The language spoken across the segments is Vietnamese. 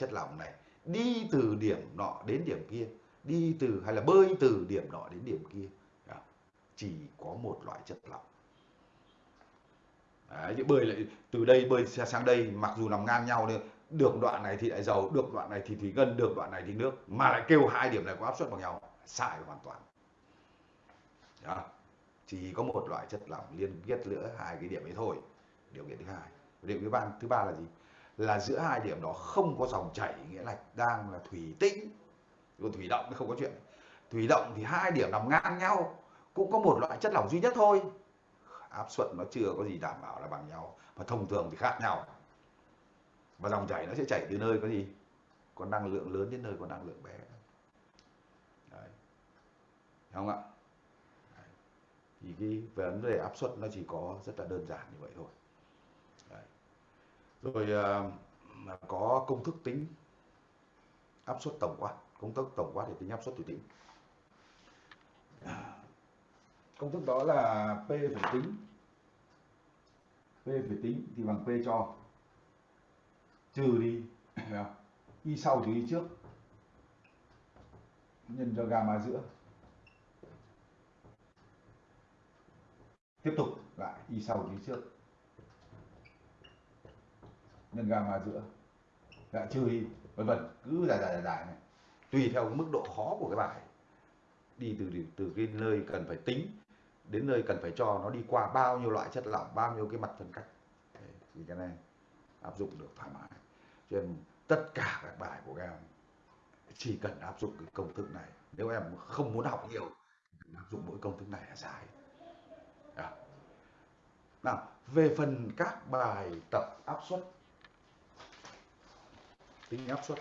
chất lỏng này đi từ điểm nọ đến điểm kia đi từ hay là bơi từ điểm nọ đến điểm kia. Chỉ có một loại chất lỏng. Đấy, bơi lại từ đây bơi sang đây mặc dù nằm ngang nhau nên được đoạn này thì lại dầu được đoạn này thì thủy ngân được đoạn này thì nước mà lại kêu hai điểm này có áp suất bằng nhau sai hoàn toàn. Đó. chỉ có một loại chất lỏng liên kết giữa hai cái điểm ấy thôi. Điều kiện thứ hai. Điều kiện thứ ba thứ ba là gì? Là giữa hai điểm đó không có dòng chảy, nghĩa là đang là thủy tĩnh còn thủy động thì không có chuyện. Thủy động thì hai điểm nằm ngang nhau, cũng có một loại chất lỏng duy nhất thôi. Áp suất nó chưa có gì đảm bảo là bằng nhau và thông thường thì khác nhau. Và dòng chảy nó sẽ chảy từ nơi có gì? Có năng lượng lớn đến nơi có năng lượng bé. Đấy. không ạ? Đấy. thì cái vấn đề áp suất nó chỉ có rất là đơn giản như vậy thôi rồi uh, có công thức tính áp suất tổng quát công thức tổng quát để tính áp suất thủy tĩnh công thức đó là P phải tính. P phải tính thì bằng P cho. Trừ đi à, y sau trừ y trước. Nhân cho gamma giữa. Tiếp tục lại y sau trừ y trước nhân gamma giữa. Dạ trừ đi vân vân, cứ dài dài dài này. Tùy theo mức độ khó của cái bài. Đi từ từ cái nơi cần phải tính đến nơi cần phải cho nó đi qua bao nhiêu loại chất lỏng, bao nhiêu cái mặt phân cách. Thì cái này áp dụng được thoải mái. Cho nên tất cả các bài của các em chỉ cần áp dụng cái công thức này. Nếu em không muốn học nhiều áp dụng mỗi công thức này là dài. À. nào, về phần các bài tập áp suất tính áp suất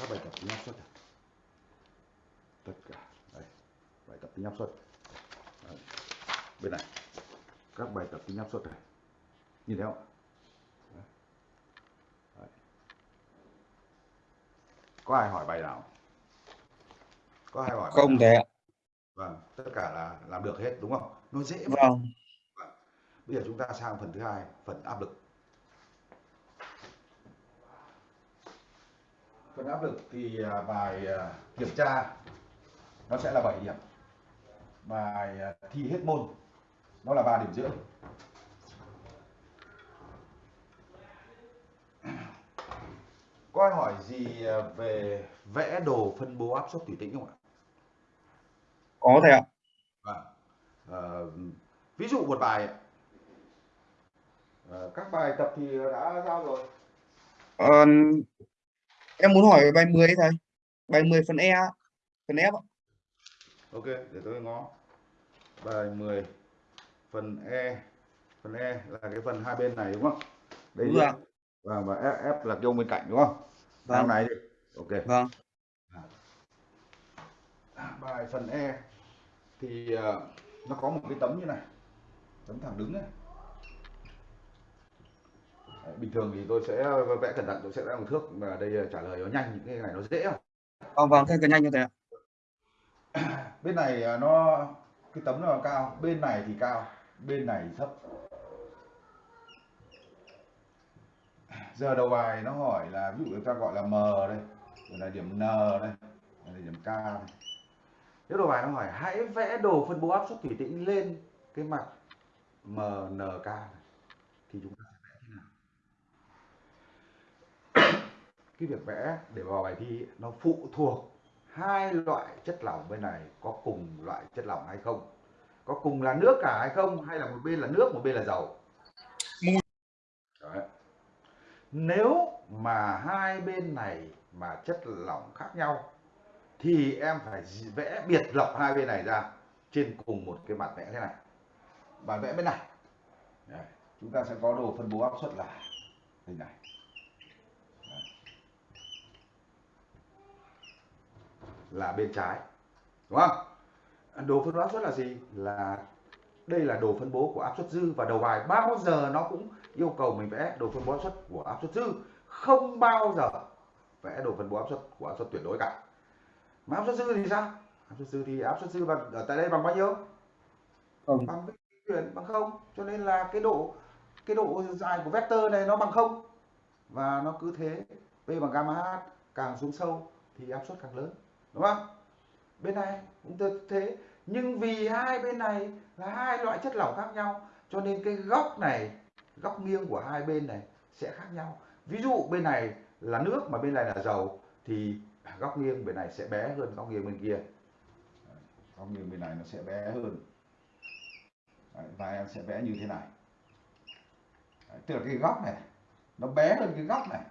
các bài tập tính áp suất tất cả. Đây bài tập tính áp suất bên này. Các bài tập tính áp suất này. Nhìn thấy không? Đấy. có ai hỏi bài nào? Có ai hỏi không thể ạ. Vâng tất cả là làm được hết đúng không? Nó dễ vâng. vâng. Bây giờ chúng ta sang phần thứ hai phần áp lực phần áp lực thì à, bài à, kiểm tra nó sẽ là 7 điểm. Bài à, thi hết môn nó là 3 điểm rưỡi. Có ai hỏi gì về vẽ đồ phân bố áp suất thủy tĩnh không ạ? Có thầy ạ. À, ví dụ một bài à, các bài tập thì đã giao rồi. À, em muốn hỏi bài 10 thầy bài 10 phần E phần F ok để tôi ngó. Bài 10 phần E. Phần E là cái phần hai bên này đúng không? Đây đúng vâng và và F, F là cái bên cạnh đúng không? Vâng. này đi. Ok. Vâng. À, bài phần E thì uh, nó có một cái tấm như này. Tấm thẳng đứng này bình thường thì tôi sẽ vẽ cẩn thận tôi sẽ vẽ một thước mà đây ờ, trả lời nó nhanh những cái này nó dễ không? Vâng vâng thế cái nhanh như thế bên này ờ, nó cái tấm nó cao bên này thì cao bên này thì thấp. Giờ đầu bài nó hỏi là ví dụ chúng ta gọi là m đây đây là điểm n đây đây là điểm k đây. Nếu đầu bài nó hỏi hãy vẽ đồ phân bố áp suất thủy tĩnh lên cái mặt MNK này. thì chúng ta cái việc vẽ để vào bài thi nó phụ thuộc hai loại chất lỏng bên này có cùng loại chất lỏng hay không? Có cùng là nước cả hay không? Hay là một bên là nước một bên là dầu? Đấy. nếu mà hai bên này mà chất lỏng khác nhau thì em phải vẽ biệt lập hai bên này ra trên cùng một cái mặt vẽ thế này. Và vẽ bên này. Đấy. chúng ta sẽ có đồ phân bố áp suất là đây này là bên trái đúng không? Đồ phân bố áp suất là gì? Là đây là đồ phân bố của áp suất dư và đầu bài. Bao giờ nó cũng yêu cầu mình vẽ đồ phân bố áp suất của áp suất dư. Không bao giờ vẽ đồ phân bố áp suất của áp suất tuyệt đối cả. Mà áp suất dư thì sao? Áp suất dư thì áp suất dư bằng ở tại đây bằng bao nhiêu? Không. bằng chuyển bằng không. Cho nên là cái độ cái độ dài của vector này nó bằng không. Và nó cứ thế. P bằng gamma H càng xuống sâu thì áp suất càng lớn đúng không? Bên này cũng thế. Nhưng vì hai bên này là hai loại chất lỏng khác nhau cho nên cái góc này góc nghiêng của hai bên này sẽ khác nhau. Ví dụ bên này là nước mà bên này là dầu thì góc nghiêng bên này sẽ bé hơn góc nghiêng bên kia. Góc nghiêng bên này nó sẽ bé hơn. Đấy, và em sẽ vẽ như thế này. Đấy, tức là cái góc này nó bé hơn cái góc này.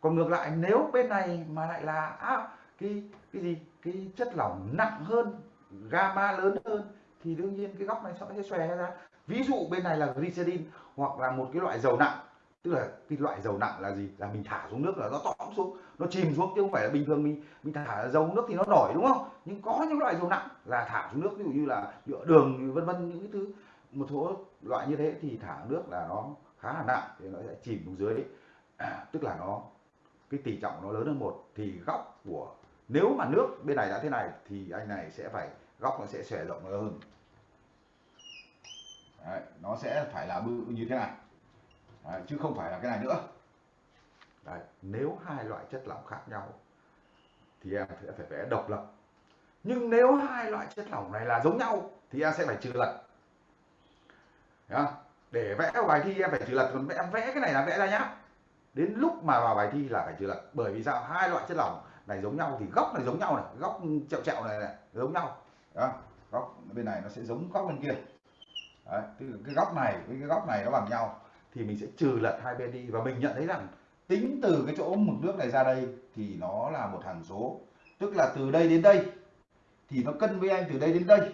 Còn ngược lại nếu bên này mà lại là à, cái cái gì? Cái chất lỏng nặng hơn gamma lớn hơn thì đương nhiên cái góc này nó sẽ xòe ra. Ví dụ bên này là glycerin hoặc là một cái loại dầu nặng. Tức là cái loại dầu nặng là gì? Là mình thả xuống nước là nó tõm xuống nó chìm xuống chứ không phải là bình thường mình mình thả dầu nước thì nó nổi đúng không? Nhưng có những loại dầu nặng là thả xuống nước ví dụ như là nhựa đường vân vân những cái thứ một số loại như thế thì thả nước là nó khá là nặng thì nó sẽ chìm xuống dưới. À, tức là nó cái tỷ trọng nó lớn hơn một. Thì góc của nếu mà nước bên này đã thế này thì anh này sẽ phải góc nó sẽ xòe rộng hơn. Đấy, nó sẽ phải là bự như thế này. Đấy, chứ không phải là cái này nữa. Đấy, nếu hai loại chất lỏng khác nhau thì em sẽ phải vẽ độc lập. Nhưng nếu hai loại chất lỏng này là giống nhau thì em sẽ phải trừ lật. Để vẽ vào bài thi em phải trừ lật. Còn em vẽ cái này là vẽ ra nhá. Đến lúc mà vào bài thi là phải trừ lật. Bởi vì sao? Hai loại chất lỏng này giống nhau thì góc này giống nhau này góc chẹo chẹo này, này giống nhau. Đó góc bên này nó sẽ giống góc bên kia. Đấy, tức cái góc này với cái góc này nó bằng nhau. Thì mình sẽ trừ lật hai bên đi. Và mình nhận thấy rằng tính từ cái chỗ mực nước này ra đây thì nó là một hằng số. Tức là từ đây đến đây thì nó cân với anh từ đây đến đây.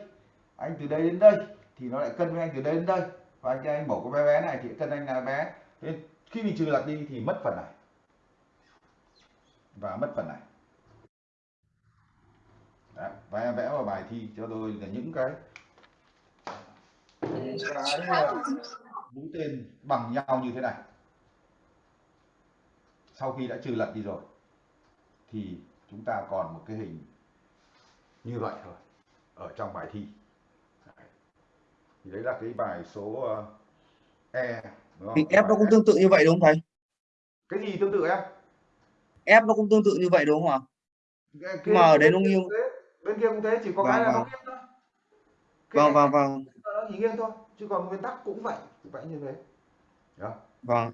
Anh từ đây đến đây thì nó lại cân với anh từ đây đến đây. Và anh anh bỏ cái bé bé này thì cân anh là bé. Thế khi mình trừ lật đi thì mất phần này. Và mất phần này. Đấy, và em vẽ vào bài thi cho tôi là những cái cái mũi tên bằng nhau như thế này. Sau khi đã trừ lật đi rồi thì chúng ta còn một cái hình như vậy thôi ở trong bài thi. Đấy. thì đấy là cái bài số ờ, E thì F nó cũng tương tự như vậy đúng không thầy? Cái gì tương tự em? F nó cũng tương tự như vậy đúng không ạ? Cái, mà ở đấy nó nghiêng bên kia cũng thế chỉ có vâng, cái là vâng. nó nghiêng thôi vâng vâng vâng. nó chỉ nghiêng thôi chứ còn nguyên tắc cũng vậy cũng vậy như thế. Đó. Vâng.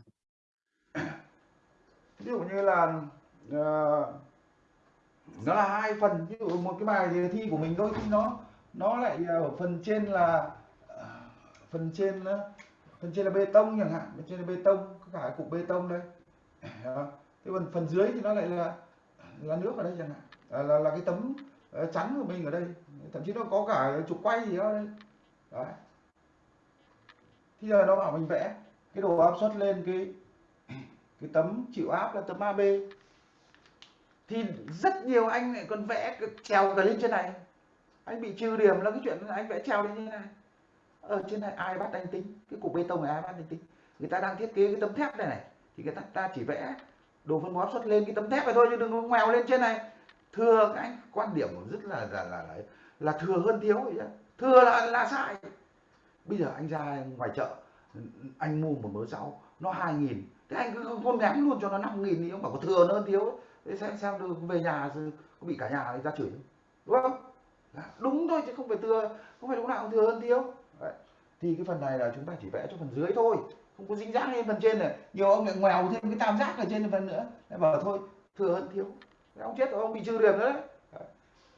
Ví dụ như là uh, nó là hai phần ví dụ một cái bài thi của mình đôi khi nó nó lại ở phần trên là uh, phần trên uh, phần trên là bê tông chẳng hạn phần trên là bê tông có cả cục bê tông đây. Đó. thế còn phần dưới thì nó lại là là nước ở đây chẳng hạn. Là, là, là cái tấm Ờ, chắn của mình ở đây. Thậm chí nó có cả trục quay gì đó đây đấy. Thì giờ nó bảo mình vẽ cái đồ áp suất lên cái cái tấm chịu áp là tấm AB thì rất nhiều anh lại còn vẽ trèo cả lên trên này. Anh bị trừ điểm là cái chuyện anh vẽ trèo lên như này. Ở trên này ai bắt anh tính? Cái cục bê tông này ai bắt anh tính? Người ta đang thiết kế cái tấm thép này này. Thì người ta, ta chỉ vẽ đồ phân bố áp suất lên cái tấm thép này thôi chứ đừng có ngoèo lên trên này thừa các anh quan điểm rất là là là là, là thừa hơn thiếu vậy thừa là là sai. Bây giờ anh ra ngoài chợ anh mua một mớ rau nó hai nghìn. Thế anh cứ con ném luôn cho nó năm nghìn đi ông bảo có thừa hơn thiếu. Thế xem xem được về nhà có bị cả nhà người ta chửi đúng không? Dạ, đúng thôi chứ không phải thừa không phải lúc nào cũng thừa hơn thiếu. Đấy. thì cái phần này là chúng ta chỉ vẽ cho phần dưới thôi. Không có dính dáng lên phần trên này. Nhiều ông lại ngoèo thêm cái tam giác ở trên phần nữa. Đấy, bảo thôi thừa hơn thiếu ông chết rồi ông bị trừ điểm nữa đấy,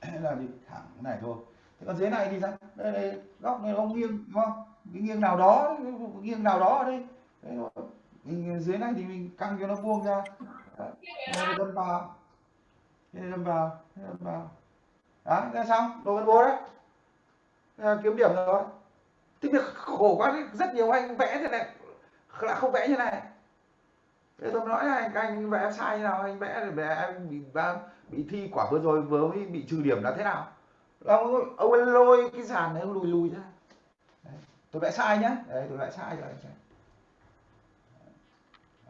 đấy. là gì thẳng cái này thôi. Thế còn dưới này thì sao? Đây, đây góc này ông nghiêng đúng không? Cái nghiêng nào đó nghiêng nào đó ở đây. Đấy, mình dưới này thì mình căng cho nó vuông ra. Đây đâm vào. Đây đâm vào đây đâm vào. Đó ra xong. Đồ phân bố đấy. À, kiếm điểm rồi. Thế việc khổ quá rất nhiều anh vẽ thế này. Là không vẽ như này thế tôi nói là anh, anh vẽ sai như nào? Anh vẽ vẽ anh bị bị thi quả vừa rồi vừa mới bị trừ điểm là thế nào? Ông ông ấy lôi cái sàn này ông lùi lùi ra. Đấy. tôi vẽ sai nhá. Đấy tôi vẽ sai rồi anh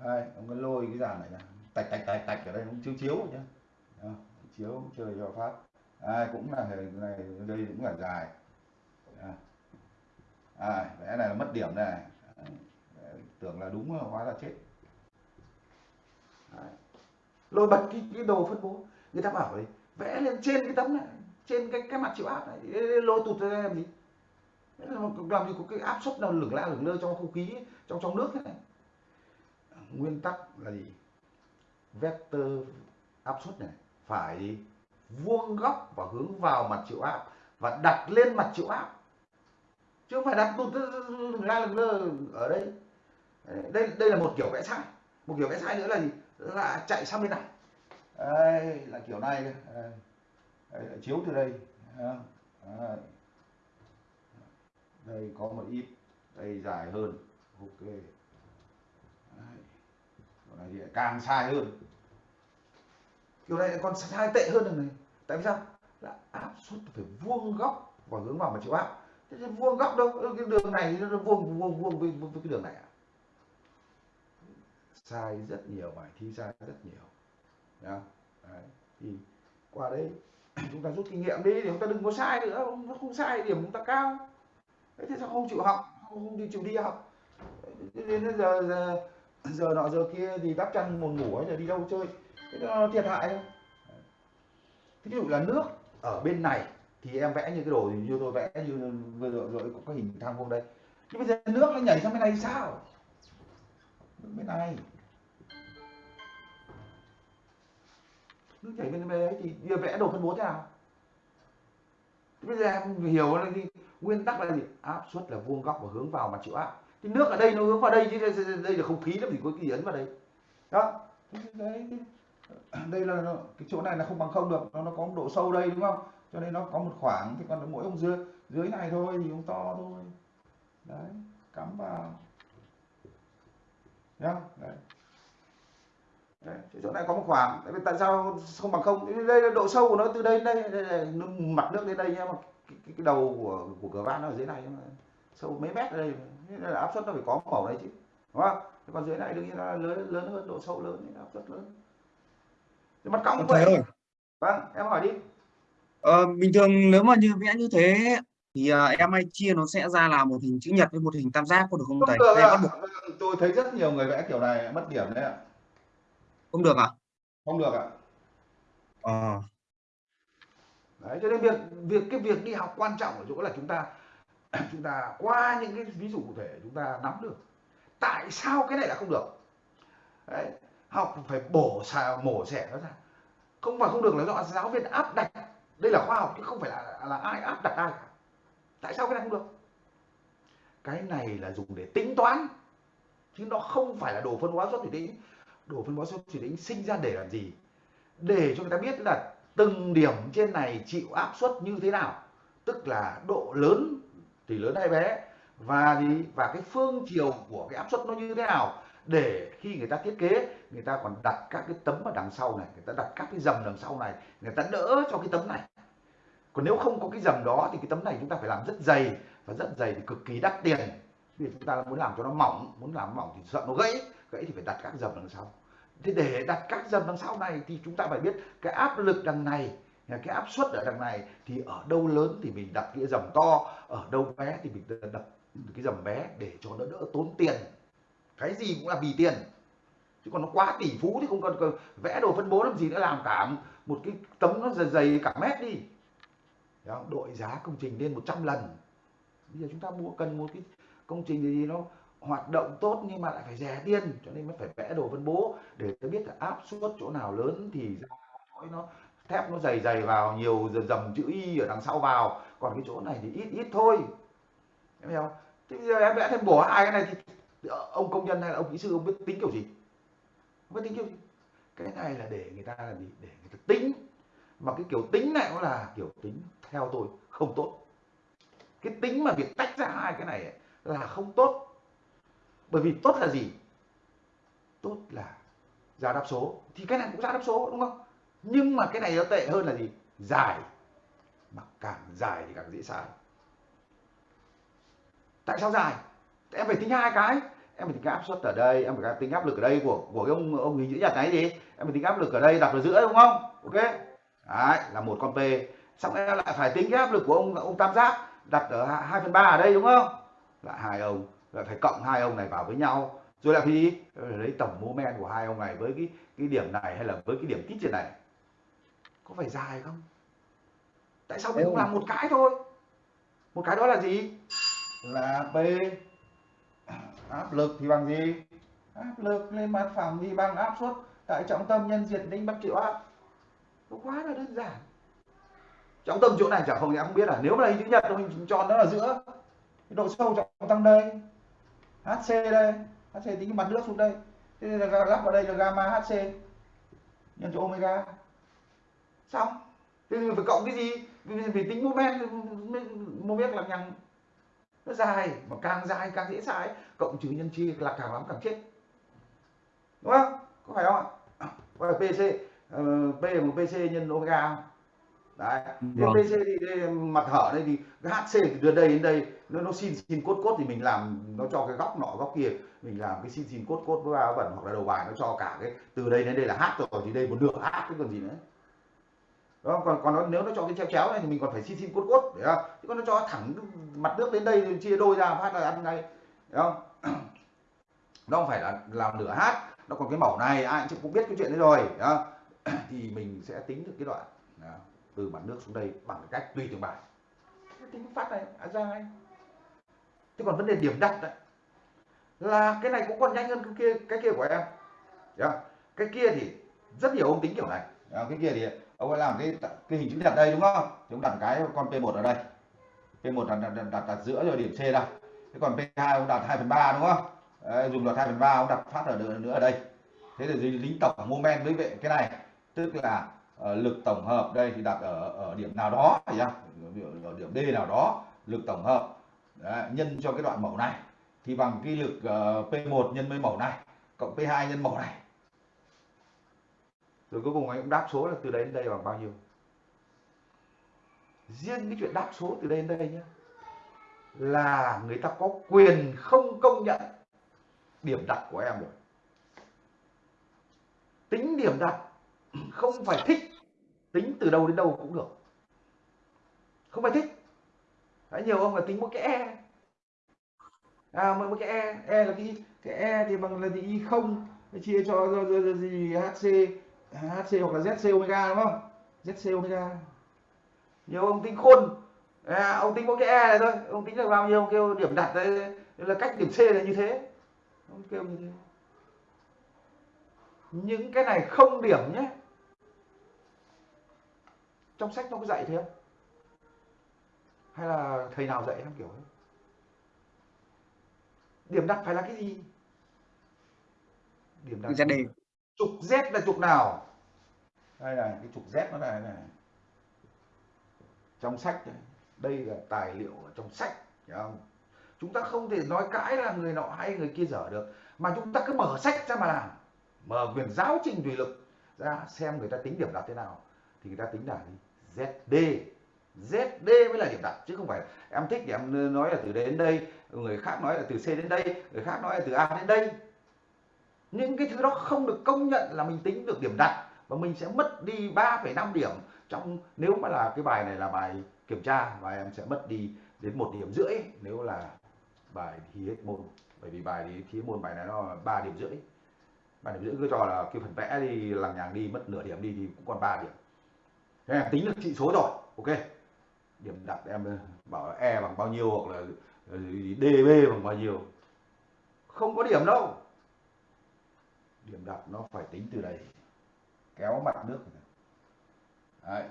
đây ông ấy lôi cái dàn này ra. Tạch tạch tạch tạch ở đây cũng chiếu chiếu nhá. Đó, chiếu chơi cho phát. Ai cũng là hình này đây cũng là dài. À, vẽ này là mất điểm này. Tưởng là đúng hóa là chết lôi bật cái, cái đồ phân bố. Người ta bảo ấy vẽ lên trên cái tấm này trên cái cái mặt chịu áp này. Lôi tụt ra làm gì? Làm gì có cái áp suất nào lửng la lửng lơ trong không khí trong trong nước thế này? Nguyên tắc là gì? Vector áp suất này phải vuông góc và hướng vào mặt chịu áp và đặt lên mặt chịu áp chứ không phải đặt tụt ra lửng lơ ở đây. Đây đây là một kiểu vẽ sai. Một kiểu vẽ sai nữa là gì? Là chạy sang bên này. Đây là kiểu này đây, đây là chiếu từ đây. Đây. đây có một ít đây dài hơn. Ok. Đây. kiểu này thì càng sai hơn. Kiểu này còn sai tệ hơn được này. Tại vì sao? Là áp suất phải vuông góc và hướng vào mà chịu áp thế vuông góc đâu? Cái đường này nó vuông vuông vuông với, với cái đường này à? Sai rất nhiều bài thi sai rất nhiều. Đó, Đấy. thì qua đấy chúng ta rút kinh nghiệm đi thì chúng ta đừng có sai nữa nó không sai điểm chúng ta cao. Thế thì sao không chịu học không, không đi chịu đi học? Đến giờ giờ giờ nọ giờ kia thì đắp chăn buồn ngủ ấy giờ đi đâu chơi? Thế nó thiệt hại thôi. Ví dụ là nước ở bên này thì em vẽ như cái đồ như tôi vẽ như vừa rồi, rồi có hình thang vuông đây. Nhưng bây giờ nước nó nhảy sang bên này sao? Bên này. Nước chảy bên đấy thì giờ vẽ đồ phân bố thế nào? Bây giờ em hiểu là gì? Nguyên tắc là gì? Áp suất là vuông góc và hướng vào mặt chịu áp. Thì nước ở đây nó hướng vào đây chứ đây, đây là không khí nó thì có cái gì ấn vào đây. Đó. Đấy đây là cái chỗ này là không bằng không được. Nó nó có một độ sâu đây đúng không? Cho nên nó có một khoảng thì còn mỗi ông dưới dưới này thôi thì ông to thôi. Đấy cắm vào. Nhá đấy. Đấy, chỗ này có một khoảng tại vì tại sao không bằng không đây là độ sâu của nó từ đây đến đây, đây là mặt nước đến đây nhá mà cái, cái, cái đầu của của cửa van nó ở dưới này mà sâu mấy mét ở đây nên là áp suất nó phải có màu này chứ đúng không còn dưới này đương nhiên là lớn lớn hơn độ sâu lớn áp suất lớn thì mặt cong cũng vậy ơi. vâng em hỏi đi ờ, bình thường nếu mà như vẽ như thế thì uh, em hay chia nó sẽ ra là một hình chữ nhật với một hình tam giác có được không thầy? Được à. Tôi thấy rất nhiều người vẽ kiểu này mất điểm đấy ạ. Không được à? Không được ạ. À. Đấy, cho nên việc việc cái việc đi học quan trọng ở chỗ là chúng ta chúng ta qua những cái ví dụ cụ thể chúng ta nắm được. Tại sao cái này là không được? Đấy, học phải bổ xà mổ xẻ nó ra. Không phải không được là do giáo viên áp đặt. Đây là khoa học chứ không phải là là ai áp đặt ai tại sao cái này không được? Cái này là dùng để tính toán chứ nó không phải là đồ phân hóa xuất thủy tĩnh đồ phân bón xuất thủy tĩnh sinh ra để làm gì? Để cho người ta biết là từng điểm trên này chịu áp suất như thế nào. Tức là độ lớn, thì lớn hay bé, và thì và cái phương chiều của cái áp suất nó như thế nào? Để khi người ta thiết kế, người ta còn đặt các cái tấm ở đằng sau này, người ta đặt các cái dầm đằng sau này, người ta đỡ cho cái tấm này. Còn nếu không có cái dầm đó thì cái tấm này chúng ta phải làm rất dày, và rất dày thì cực kỳ đắt tiền. Vì chúng ta muốn làm cho nó mỏng, muốn làm mỏng thì sợ nó gãy gãy thì phải đặt các dầm đằng sau thế để đặt các dầm đằng sau này thì chúng ta phải biết cái áp lực đằng này cái áp suất ở đằng này thì ở đâu lớn thì mình đặt cái dầm to ở đâu bé thì mình đặt cái dầm bé để cho nó đỡ tốn tiền. Cái gì cũng là vì tiền. Chứ còn nó quá tỷ phú thì không cần vẽ đồ phân bố làm gì nữa làm cả một cái tấm nó dày, dày cả mét đi. Đó, đội giá công trình lên 100 lần. Bây giờ chúng ta mua cần một cái công trình gì nó hoạt động tốt nhưng mà lại phải rẻ tiền, cho nên mới phải vẽ đồ phân bố. Để tôi biết là áp suất chỗ nào lớn thì nó thép nó dày dày vào, nhiều dầm chữ y ở đằng sau vào. Còn cái chỗ này thì ít ít thôi. Em hiểu không? Thế bây giờ em vẽ thêm bổ hai cái này thì ông công nhân hay là ông kỹ sư, ông biết tính kiểu gì? Ông biết tính kiểu gì? Cái này là để người ta là gì? Để người ta tính. Mà cái kiểu tính này nó là kiểu tính theo tôi, không tốt. Cái tính mà việc tách ra hai cái này là không tốt bởi vì tốt là gì? Tốt là ra đáp số. Thì cái này cũng ra đáp số, đúng không? Nhưng mà cái này nó tệ hơn là gì? Dài. Mà càng dài thì càng dễ sai. Tại sao dài? Em phải tính hai cái. Em phải tính áp suất ở đây, em phải tính áp lực ở đây của của cái ông ông hình chữ nhật này gì em phải tính áp lực ở đây đặt vào giữa, đúng không? Ok? Đấy, là một con p. Xong em lại phải tính cái áp lực của ông ông tam giác đặt ở hai phần ba ở đây, đúng không? Lại hai ông lại phải cộng hai ông này vào với nhau. Rồi là gì lấy tổng moment của hai ông này với cái cái điểm này hay là với cái điểm tít trên này có phải dài không? Tại sao mình không làm một cái thôi? Một cái đó là gì? Là p áp lực thì bằng gì? Áp lực lên mặt phẳng thì bằng áp suất. Tại trọng tâm nhân diện tính bắt triệu áp nó quá là đơn giản. Trọng tâm chỗ này chả không em không biết là nếu mà lấy chữ nhật thì mình chọn nó là giữa. Độ sâu trọng tâm đây hc đây. Hc tính cái mặt nước xuống đây. Thế nên là lắp vào đây là gamma hc nhân cho omega. Xong. Thế thì phải cộng cái gì? Vì tính moment moment là nhằng. Nó dài mà càng dài càng dễ sai cộng trừ nhân chia là càng lắm càng chết. Đúng không? Có phải không ạ? Có là pc uh, p một ờ, pc nhân omega không? Đấy vâng. pc thì đây, mặt hở đây thì cái hc thì từ đây đến đây nó nó xin xin cốt cốt thì mình làm nó cho cái góc nọ góc kia mình làm cái xin xin cốt cốt với áo vẩn hoặc là đầu bài nó cho cả cái từ đây đến đây là h rồi thì đây một nửa h cái còn gì nữa đó còn còn nó, nếu nó cho cái chéo chéo này thì mình còn phải xin xin cốt cốt để không chứ còn nó cho thẳng mặt nước đến đây chia đôi ra phát là ăn ngay đúng không nó không phải là làm nửa hát nó còn cái mẫu này ai cũng biết cái chuyện đấy rồi đó. thì mình sẽ tính được cái đoạn đó. Từ mặt nước xuống đây bằng cách tùy từng bài. Tính phát này à, ra ngay thế còn vấn đề điểm đặt đấy là cái này cũng còn nhanh hơn cái kia cái kia của em. Đó. cái kia thì rất nhiều ông tính kiểu này. Đó. cái kia thì ông ấy làm cái cái hình chữ nhật đây đúng không? Chúng đặt cái con P1 ở đây. P1 đặt đặt, đặt, đặt giữa rồi điểm C đây thế còn P2 ông đặt 2 phần 3 đúng không? Đấy, dùng luật 2 phần 3 ông đặt phát ở nữa ở đây. Thế thì lính tổng moment với vệ cái này. Tức là Ờ, lực tổng hợp đây thì đặt ở ở điểm nào đó phải không ở điểm D nào đó lực tổng hợp. Đấy, nhân cho cái đoạn mẫu này. Thì bằng cái lực ờ, uh, P1 nhân với mẫu này cộng P2 nhân mẫu này. Rồi cuối cùng anh cũng đáp số là từ đây đến đây bằng bao nhiêu? Riêng cái chuyện đáp số từ đây đến đây nhé là người ta có quyền không công nhận điểm đặt của em rồi. Tính điểm đặt không phải thích tính từ đâu đến đâu cũng được. Không phải thích. Đấy, nhiều ông là tính một cái e. À một cái e e là cái cái e thì bằng là gì? Y không. Chia cho, gì? Hc hc hoặc là zc omega đúng không? Zc omega. Nhiều ông tính khôn à, ông tính một cái e này thôi. Ông tính là bao nhiêu kêu điểm đặt đấy là cách điểm c là như thế. Ông kêu như thế. Những cái này không điểm nhé trong sách nó có dạy thế không? Hay là thầy nào dạy em kiểu ấy điểm đặt phải là cái gì? Điểm đặt ZD trục Z là trục nào? Đây là cái trục Z nó là này. Trong sách này. đây là tài liệu ở trong sách hiểu không? Chúng ta không thể nói cãi là người nọ hay người kia dở được mà chúng ta cứ mở sách ra mà làm. Mở quyền giáo trình thủy lực ra xem người ta tính điểm đặt thế nào thì người ta tính là ZD ZD mới là điểm đặt chứ không phải em thích thì em nói là từ đến đây người khác nói là từ C đến đây người khác nói là từ A đến đây. Những cái thứ đó không được công nhận là mình tính được điểm đặt và mình sẽ mất đi 3,5 điểm trong nếu mà là cái bài này là bài kiểm tra và em sẽ mất đi đến một điểm rưỡi nếu là bài thi hết môn. Bởi vì bài thì thi hết môn bài này nó ba điểm rưỡi. Ba điểm rưỡi cứ cho là cái phần vẽ đi lằng nhằng đi mất nửa điểm đi thì cũng còn 3 điểm thế em tính được trị số rồi. Ok. Điểm đặt em bảo là e bằng bao nhiêu hoặc là ờ, db bằng bao nhiêu? Không có điểm đâu. Điểm đặt nó phải tính từ đây. Kéo mặt nước này. Đấy.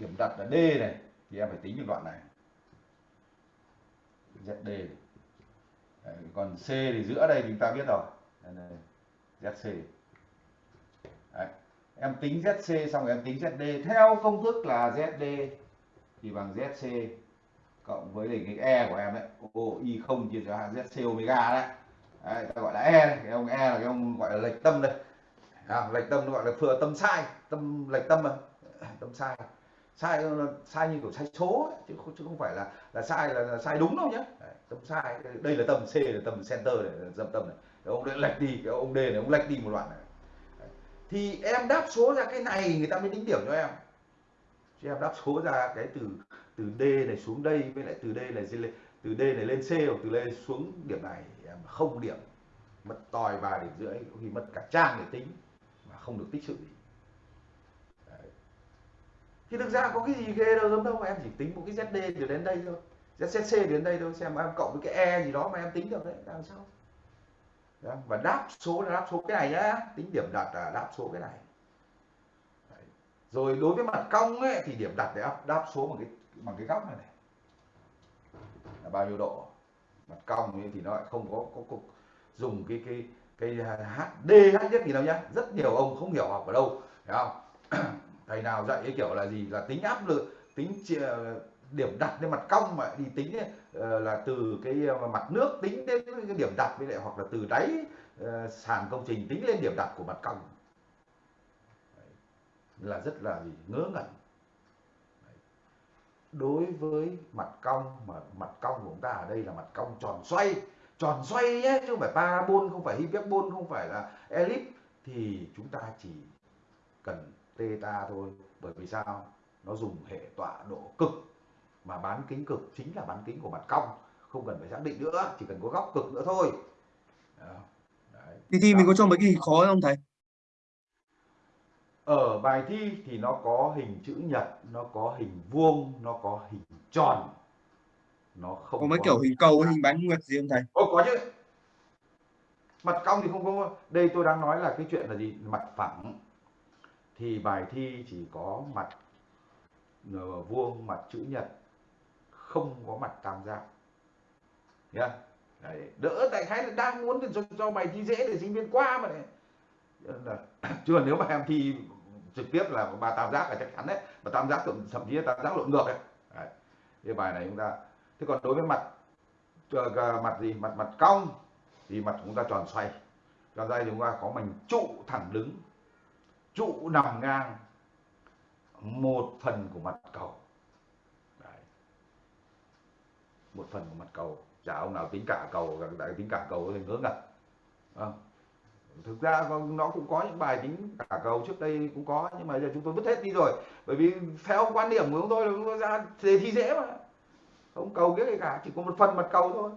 điểm đặt là d này thì em phải tính được đoạn này. Zd này. Đấy, còn c thì giữa đây thì chúng ta biết rồi. Đây, zc em tính zc xong rồi em tính zd theo công thức là zd thì bằng zc cộng với cái e của em đấy o y không chia cho zc omega đấy. Đấy, ta gọi là e này. cái ông e là cái ông gọi là lệch tâm đây. À, lệch tâm gọi là thừa tâm sai tâm lệch tâm mà. Tâm sai. Sai sai như kiểu sai số ấy, chứ không chứ không phải là là sai là, là sai đúng đâu nhé tâm sai. Đây là tâm c là tâm center này là tâm tâm này. Cái ông đấy lệch đi cái ông d này ông lệch đi một đoạn này thì em đáp số ra cái này, người ta mới tính điểm cho em. Chứ em đáp số ra cái từ từ d này xuống đây với lại từ d này lên, từ d này lên c hoặc từ đây xuống điểm này, em không điểm. Mất tòi vài điểm rưỡi, có khi mất cả trang để tính, mà không được tích sự gì. Đấy. thì thực ra có cái gì ghê đâu, giống đâu, em chỉ tính một cái ZD từ đến đây thôi. ZCC đến đây thôi, xem em cộng với cái E gì đó mà em tính được đấy, làm sao? Đó. và đáp số là đáp số cái này nhá. Tính điểm đặt là đáp số cái này. Đấy. rồi đối với mặt cong ấy thì điểm đặt để đáp, đáp số bằng cái bằng cái góc này này. Là bao nhiêu độ? Mặt cong thì nó lại không có, có, có dùng cái cái cái HD hát nhất gì đâu nhá. Rất nhiều ông không hiểu học ở đâu. Thấy không? Thầy nào dạy cái kiểu là gì? Là tính áp lực tính điểm đặt lên mặt cong mà đi tính ấy, ờ, là từ cái ờ, mặt nước tính đến cái điểm đặt với lại hoặc là từ đáy uh, sàn công trình tính lên điểm đặt của mặt cong. Là rất là gì ngớ ngẩn. Đối với mặt cong mà mặt cong của chúng ta ở đây là mặt cong tròn xoay tròn xoay nhé chứ không phải parabol không phải hyperbol không phải là elip thì chúng ta chỉ cần theta thôi. Bởi vì sao? Nó dùng hệ tọa độ cực mà bán kính cực chính là bán kính của mặt cong không cần phải xác định nữa chỉ cần có góc cực nữa thôi. Đấy. thì thi mình có cho mấy cái hình khó không thầy? Ở bài thi thì nó có hình chữ nhật nó có hình vuông nó có hình tròn. Nó không có mấy có kiểu hình cầu hình bán nguyệt gì không thầy? Ồ, có chứ. Mặt cong thì không có. Đây tôi đang nói là cái chuyện là gì? Mặt phẳng. Thì bài thi chỉ có mặt vuông mặt chữ nhật không có mặt tam giác. Nhá. Đấy, đỡ tại khái là đang muốn cho, cho bài thi dễ để sinh viên qua mà này. Chứ nếu mà em thi trực tiếp là ba tam giác là chắc chắn đấy. Và tam giác thậm chí là tam giác lộn ngược đấy, đấy. cái bài này chúng ta thế còn đối với mặt à, mặt gì? Mặt mặt cong thì mặt chúng ta tròn xoay. Tròn xoay thì chúng ta có mảnh trụ thẳng đứng trụ nằm ngang một phần của mặt cầu Đấy một phần của mặt cầu. Chả ông nào tính cả cầu đại tính cả cầu thì ngớ ngẩn à. thực ra vâng, nó cũng có những bài tính cả cầu trước đây cũng có, nhưng mà giờ chúng tôi vứt hết đi rồi. Bởi vì theo quan điểm của chúng tôi là chúng tôi ra đề thi dễ mà. Không cầu biết gì cả, chỉ có một phần mặt cầu thôi.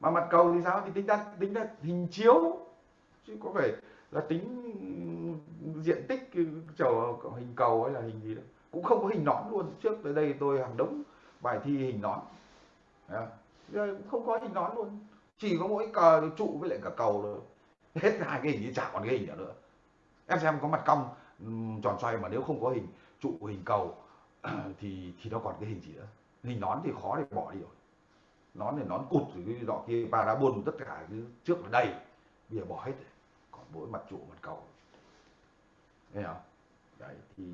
Mà mặt cầu thì sao? Thì tính ra tính ra hình chiếu. Chứ có phải là tính diện tích chầu hình cầu hay là hình gì đó. Cũng không có hình nón luôn. Trước tới đây tôi hàng đống bài thi hình nón. Đấy. không có hình nón luôn. Chỉ có mỗi cờ trụ với lại cả cầu thôi. Hết hai cái hình thì chả còn cái hình nữa. Em xem có mặt cong tròn xoay mà nếu không có hình trụ hình cầu thì thì nó còn cái hình gì nữa. Hình nón thì khó để bỏ đi rồi. Nón thì nón cụt rồi cái dọ kia parabol tất cả cái trước là đầy. Bây giờ bỏ hết rồi. còn mỗi mặt trụ mặt cầu. Nghe không? Đấy thì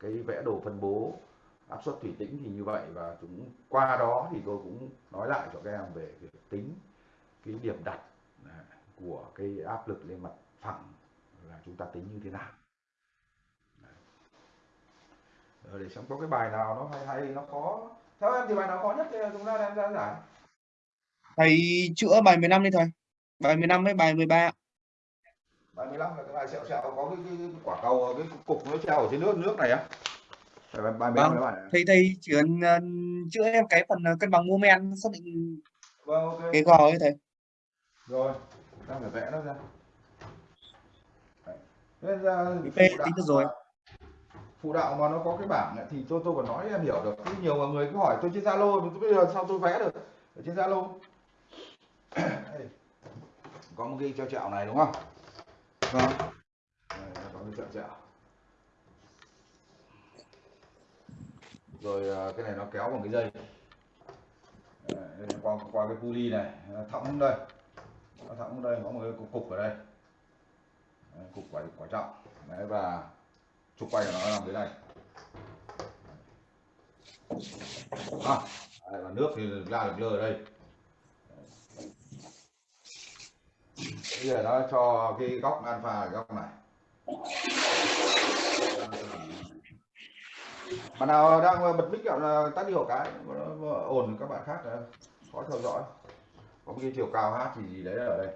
cái vẽ đồ phân bố áp suất thủy tĩnh thì như vậy và chúng qua đó thì tôi cũng nói lại cho các em về việc tính cái điểm đặt của cái áp lực lên mặt phẳng là chúng ta tính như thế nào. Rồi để xem có cái bài nào nó hay hay nó khó. Theo em thì bài nào khó nhất thì chúng ta đem ra giải? Thầy chữa bài 15 đi thầy. Bài 15 với bài 13 bài 15 là cái bài sẹo sẹo có cái, cái, cái quả cầu cái cục nó treo ở trên nước nước này á bài, bài 15 vâng. bài thầy thầy chỉ cần uh, chữa em cái phần uh, cân bằng mô men xác định vâng, okay. cái gò ấy thầy. Rồi đang phải vẽ nó ra. Nên ra tính được rồi. phụ đạo mà nó có cái bảng ấy, thì tôi tôi còn nói em hiểu được. Chứ nhiều người cứ hỏi tôi trên zalo bây giờ sao tôi vẽ được ở trên zalo. Có một cái treo trẹo này đúng không? Vâng. Có cái treo trẹo rồi à, cái này nó kéo bằng cái dây. Qua qua cái pulley này thõng đây. Nó thõng đây có một cái cục, cục ở đây. Cục quả quả trọng. Đấy và trục quay của nó làm thế này. À, đây, và nước thì ra được lơ ở đây. Bây giờ nó cho cái góc alpha cái góc này. Bạn nào đang bật mic là tắt đi hộ cái ồn các bạn khác là khó theo dõi. Có một cái chiều cao h thì gì đấy ở đây.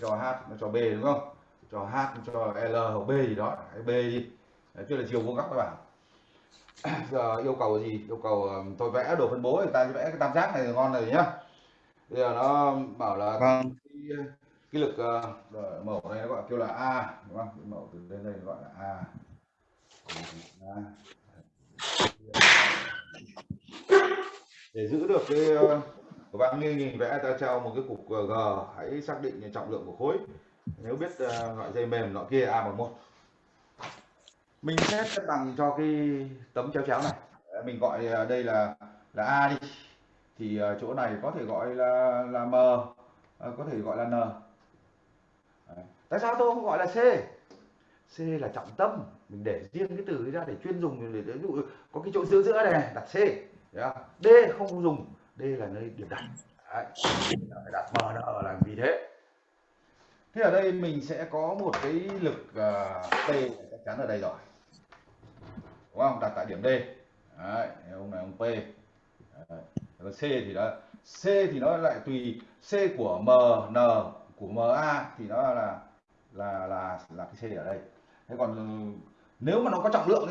Cho h nó cho b đúng không? Cho h cho l hoặc b gì đó b đi. Đấy, tức là chiều vuông góc các bạn. Giờ yêu cầu gì? Yêu cầu tôi vẽ đồ phân bố thì ta vẽ cái tam giác này ngon này nhá. Bây giờ nó bảo là vâng. cái, cái lực uh, mẫu này nó gọi kêu là a đúng không? Mẫu từ đến đây gọi là a để giữ được cái uh, bạn như nhìn vẽ ta treo một cái cục ờ, g hãy xác định trọng lượng của khối. Nếu biết ờ, loại dây mềm loại kia a bằng một. Mình xét cân bằng cho cái tấm chéo chéo này. Mình gọi đây là là a đi. Thì chỗ này có thể gọi là là m có thể gọi là n. Tại sao tôi không gọi là c? C là trọng tâm. Mình để riêng cái từ ra để chuyên dùng để ví dụ có cái chỗ giữa giữa này đặt c d không dùng d là nơi điểm đặt. Đấy. đặt m n là vì thế. Thế ở đây mình sẽ có một cái lực à, uh, p chắc chắn ở đây rồi. Đúng không? Đặt tại điểm d. Đấy, ông này ông p. Đấy. còn c thì đó c thì nó lại tùy c của m n của ma thì nó là là là là cái c ở đây. Thế còn ừ, nếu mà nó có trọng lượng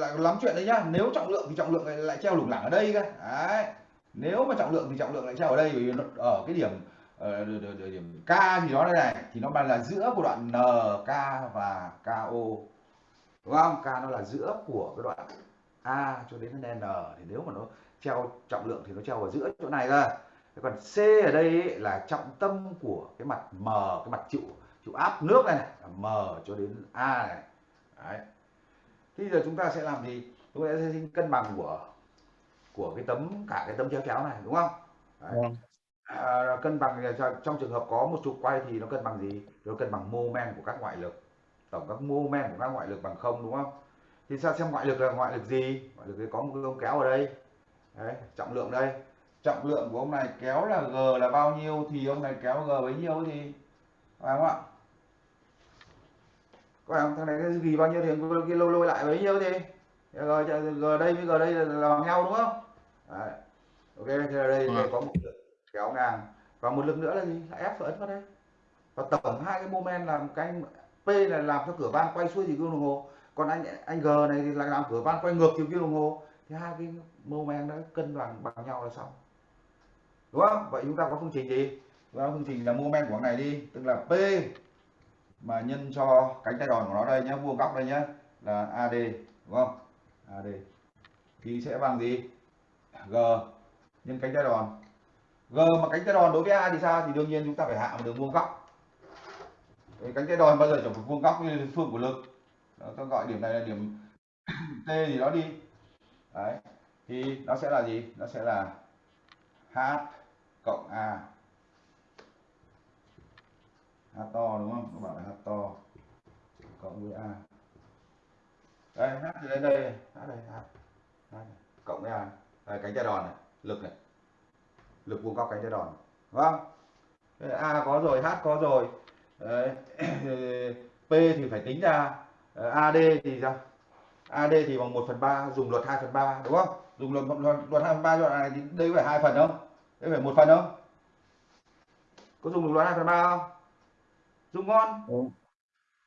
lại lắm chuyện đấy nhá. Nếu trọng lượng thì trọng lượng lại treo lủng lẳng ở đây cơ. Đấy. Nếu mà trọng lượng thì trọng lượng lại treo ở đây vì ở cái điểm ờ, ở điểm k gì đó đây này. Thì nó bằng là giữa của đoạn n k và ko đúng không? K nó là giữa của cái đoạn a cho đến n. Thì nếu mà nó treo trọng lượng thì nó treo ở giữa chỗ này cơ. Còn c ở đây ấy, là trọng tâm của cái mặt m cái mặt chịu chịu áp nước này, này m cho đến a này. Đấy. Thì giờ chúng ta sẽ làm gì? Chúng ta sẽ xin cân bằng của của cái tấm cả cái tấm chéo chéo này đúng không? Đấy. Vâng. À, cân bằng trong trường hợp có một trục quay thì nó cân bằng gì? Nó cân bằng mô men của các ngoại lực. Tổng các mô men của các ngoại lực bằng không đúng không? Thì sao xem ngoại lực là ngoại lực gì? Ngoại lực thì có một cái ông kéo ở đây. Đấy, trọng lượng đây. Trọng lượng của ông này kéo là G là bao nhiêu thì ông này kéo G bấy nhiêu thì phải không ạ? Phải không thằng này cái ghi bao nhiêu thì kia lôi lôi lại bấy nhiêu thì g, g đây với g đây là bằng nhau đúng không? Đấy. ok thì đây, đây có một lực kéo ngang. Và một lực nữa là gì? Là ép ấn vào đây. Và tổng hai cái moment làm cái p là làm cho cửa van quay xuôi chiều kim đồng hồ. Còn anh anh g này thì là làm cửa van quay ngược chiều kim đồng hồ. Thì hai cái moment đó cân bằng bằng nhau là xong. Đúng không? Vậy chúng ta có phương trình gì? Chúng ta phương trình là moment của này đi. Tức là p mà nhân cho cánh tay đòn của nó đây nhé vuông góc đây nhé là AD đúng không? AD thì sẽ bằng gì? G. Nhân cánh tay đòn. G mà cánh tay đòn đối với A thì sao? Thì đương nhiên chúng ta phải hạ một đường vuông góc. Cánh tay đòn bao giờ chẳng phải vuông góc như phương của lực? Đó, tôi gọi điểm này là điểm T gì đó đi. Đấy. Thì nó sẽ là gì? Nó sẽ là H cộng A. H to đúng không? Các bạn là H to cộng với A. Đây H thì lên đây, H đây, H. H cộng với A. Đây cánh tay đòn này, lực này. Lực vuông góc cánh tay đòn. Đúng không? A có rồi, H có rồi. Đấy. P thì phải tính ra ờ, AD thì ra AD thì bằng 1 phần 3 dùng luật 2 phần 3 đúng không? Dùng luật luật, luật 2 phần 3 đoạn này thì đây phải hai phần không? Đây phải một phần không? Có dùng luật 2 phần 3 không? Dùng ngon. Ừ.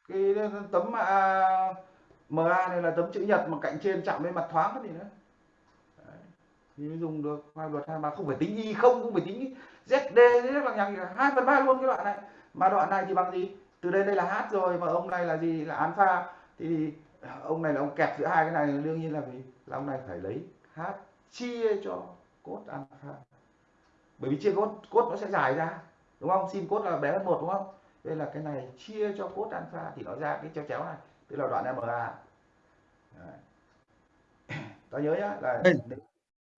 cái tấm à, MA này là tấm chữ nhật mà cạnh trên chạm lên mặt thoáng cái gì nữa. Đấy. thì mới dùng được hai luật hai mà không phải tính y không không phải tính ZD rất là nhằng hai phần ba luôn cái đoạn này. Mà đoạn này thì bằng gì? Từ đây đây là h rồi mà ông này là gì? Là alpha thì ông này là ông kẹp giữa hai cái này đương nhiên là gì là ông này phải lấy h chia cho cốt alpha bởi vì chia cốt cốt nó sẽ dài ra đúng không? Sin cốt là bé hơn một đúng không đây là cái này chia cho cốt alpha thì nó ra cái chéo chéo này tức là đoạn MA ta nhớ nhá là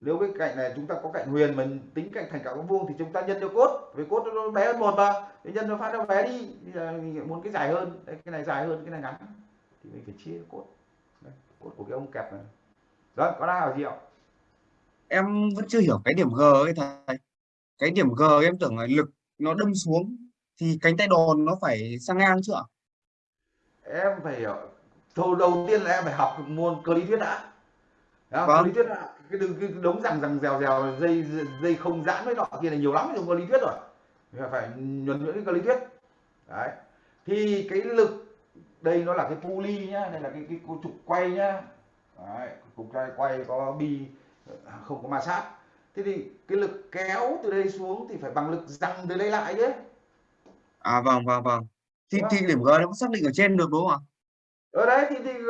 nếu cái cạnh này chúng ta có cạnh huyền mình tính cạnh thành cả vuông thì chúng ta nhân cho cốt vì cốt nó bé hơn một mà. Thì nhân nó phát nó bé đi bây giờ mình muốn cái dài hơn. Đây, cái này dài hơn cái này ngắn. Thì mình phải chia cốt. Đây, cốt của cái ông kẹp này. Đó có ai hỏi gì không em vẫn chưa hiểu cái điểm G ấy thầy. Cái điểm G em tưởng là lực nó đâm xuống thì cánh tay đòn nó phải sang ngang chưa em phải hiểu đầu đầu tiên là em phải học môn cơ lý thuyết đã Đấy, vâng. cơ lý thuyết đã cái, cái đống rằng rằng dèo dèo dây dây không giãn với nọ kia này nhiều lắm trong cơ lý thuyết rồi. Mình phải nhuần nhuyễn cái cơ lý thuyết. Đấy. Thì cái lực đây nó là cái pulley nhá đây là cái cái trục quay nhá. Đấy, trục quay quay có bi không có ma sát. Thế thì cái lực kéo từ đây xuống thì phải bằng lực rằng từ đây lại chứ à vâng vâng vâng. Thì đúng thì điểm G nó xác định ở trên được đúng không ạ? Ở đấy thì, thì g,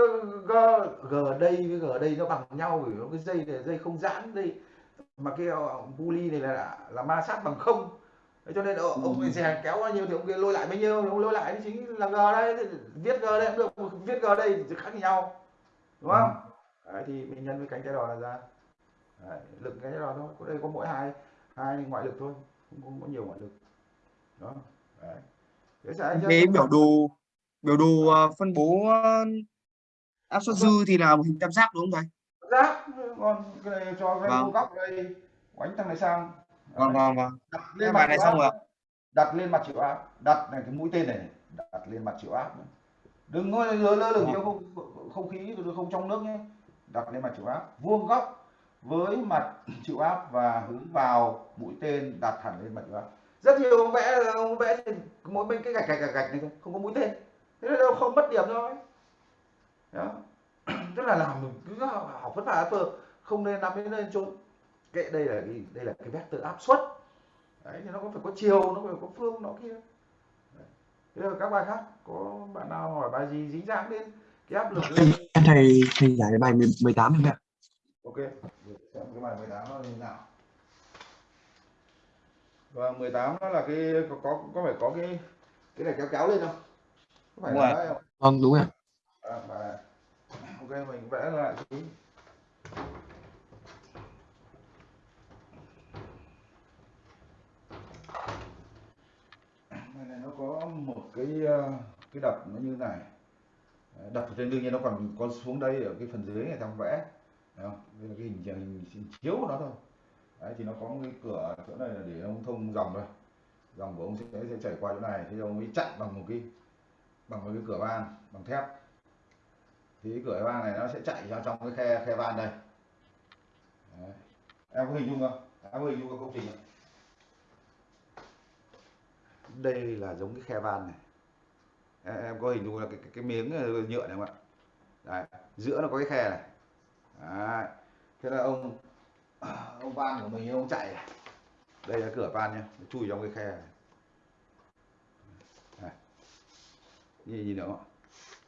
g, đây với g ở đây nó bằng nhau vì nó cái dây này dây không giãn đây mà cái ờ, pulley này là là ma sát bằng không. Thế cho nên ờ, ừ. ông dè kéo bao nhiêu thì ông kia lôi lại bấy nhiêu ông lôi lại chính là g đấy. Thì viết g đây cũng được viết g đây thì khác nhau đúng Ừ. không đấy, thì mình nhân với cánh tay đòn là ra. Đấy, lực cánh tay đòn thôi có đây có mỗi hai hai ngoại lực thôi không, có nhiều ngoại lực. Đó. đấy thế biểu đồ biểu đồ ờ, phân bố ờ, áp suất dư thì là một hình tam giác đúng không thầy? Giáp còn cái này cho cái Vâng. góc đây. Oánh thằng này sang. Vâng vâng vâng. Đặt lên mặt này xong rồi đặt lên mặt chịu áp đặt này cái mũi tên này. Đặt lên mặt chịu áp đừng có lơ lơ lửng Vâng. trong không không khí không trong nước nhé. Đặt lên mặt chịu áp vuông góc với mặt chịu áp và hướng vào mũi tên đặt hẳn lên mặt chịu áp rất nhiều ông vẽ ông vẽ thì mỗi bên cái gạch gạch gạch gạch này không có mũi tên. Thế nên đâu không mất điểm thôi đó. Tức là làm mình cứ học vất vả phờ không nên nắm đến lên trốn kệ đây là cái đây là cái vector áp suất. Đấy thì nó có phải có chiều nó phải có phương nó kia. Đấy. thế là các bài khác có bạn nào hỏi bài gì dính dáng đến cái áp lực lên? em thầy thầy giải bài 18 rồi ạ ok xem cái bài 18 nó như nào và 18 nó là cái có có có phải có cái cái này kéo kéo lên không? Có phải Đúng là rồi. đấy không? Vâng đúng ạ à, này. ok mình vẽ lại tí. Bài này nó có một cái ờ, cái đập nó như này. Đấy, đập trên đương nhiên nó còn có xuống đây ở cái phần dưới này trong vẽ. Thấy không? đây là cái hình, hình, hình chiếu của nó thôi đấy thì nó có một cái cửa chỗ này là để ông thông dòng thôi. Dòng của ông sẽ, sẽ chảy qua chỗ này. Thì ông ấy chặn bằng một cái bằng một cái cửa van bằng thép. Thì cái cửa van này nó sẽ chạy vào trong cái khe khe van đây. Đấy. em có hình dung không? Em có hình dung cái công trình không? Đây là giống cái khe van này. Em, em có hình dung là cái, cái, cái miếng ờ, nhựa này không ạ? Đấy. giữa nó có cái khe này. Đấy. thế là ông Ờ, ông van của mình, ông chạy à? đây là cửa van nhá nó chui trong cái khe này Đây. nhìn nhìn được không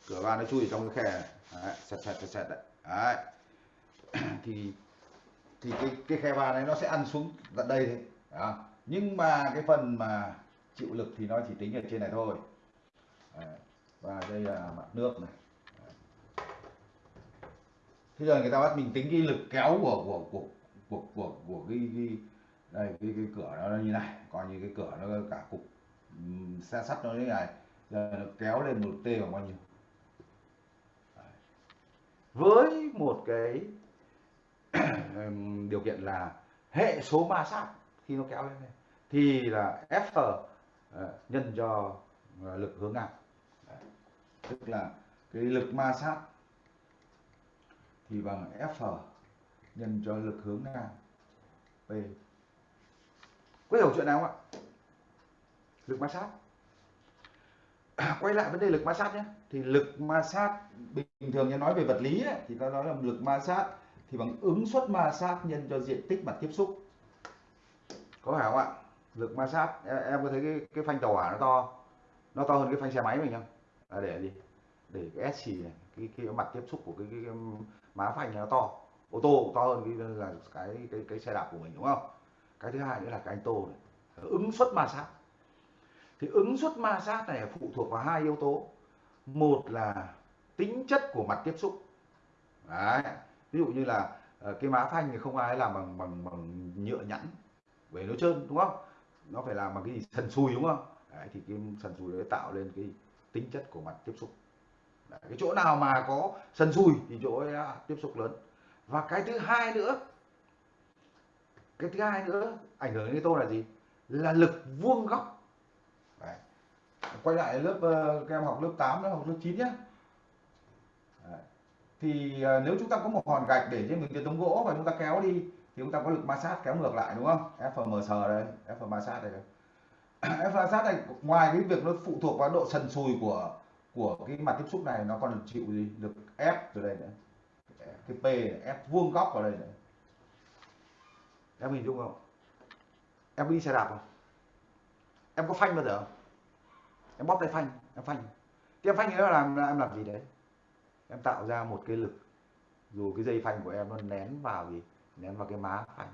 cửa van nó chui trong cái khe này đấy. sẹt sẹt sẹt sẹt đấy. đấy thì thì cái cái khe van này nó sẽ ăn xuống tận đây thôi à. nhưng mà cái phần mà chịu lực thì nó chỉ tính ở trên này thôi Đấy. và đây là mặt nước này thế giờ người ta bắt mình tính cái lực kéo của của của của của, của cái, cái đây cái, cái cửa nó như này coi như cái cửa nó cả cục xe sắt nó như này giờ nó kéo lên một t bằng bao nhiêu với một cái điều kiện là hệ số ma sát khi nó kéo lên này thì là F nhân cho lực hướng ngang tức là cái lực ma sát thì bằng F nhân cho lực hướng ngang P có hiểu chuyện nào không ạ? Lực ma sát. Quay lại vấn đề lực ma sát nhé. Thì lực ma sát bình thường như nói về vật lý ấy, thì ta nói là lực ma sát thì bằng ứng suất ma sát nhân cho diện tích mặt tiếp xúc. Có phải không ạ? Lực ma sát em, em có thấy cái cái phanh tàu hỏa nó to nó to hơn cái phanh xe máy mình không? À, để gì để cái S này cái cái mặt tiếp xúc của cái, cái, cái má phanh nó to ô tô to hơn cái là cái cái cái xe đạp của mình đúng không? Cái thứ hai nữa là cái anh tô này. Ứng suất ma sát. Thì ứng suất ma sát này phụ thuộc vào hai yếu tố. Một là tính chất của mặt tiếp xúc. Đấy. ví dụ như là ờ, cái má phanh thì không ai làm bằng bằng bằng nhựa nhẵn về nó trơn đúng không? Nó phải làm bằng cái gì? Sần sùi đúng không? Đấy, thì cái sần sùi đấy tạo lên cái tính chất của mặt tiếp xúc. Đấy, cái chỗ nào mà có sần sùi thì chỗ ấy à, tiếp xúc lớn và cái thứ hai nữa, cái thứ hai nữa ảnh hưởng đến tôi tô là gì? Là lực vuông góc. Đấy. quay lại lớp ờ, các em học lớp 8 lớp học lớp 9 nhé Đấy. thì ờ, nếu chúng ta có một hòn gạch để trên một cái tấm gỗ và chúng ta kéo đi, thì chúng ta có lực ma sát kéo ngược lại, đúng không? Fms đây, F ma sát đây F ma sát này, ngoài cái việc nó phụ thuộc vào độ sần sùi của của cái mặt tiếp xúc này, nó còn được chịu gì? Được ép từ đây nữa cái P này, vuông góc vào đây này. Em hình dung không? Em có đi xe đạp không? Em có phanh bao giờ không? Em bóp tay phanh em phanh. Thì em phanh thì nó làm em làm gì đấy? Em tạo ra một cái lực. Dù cái dây phanh của em nó nén vào gì nén vào cái má phanh.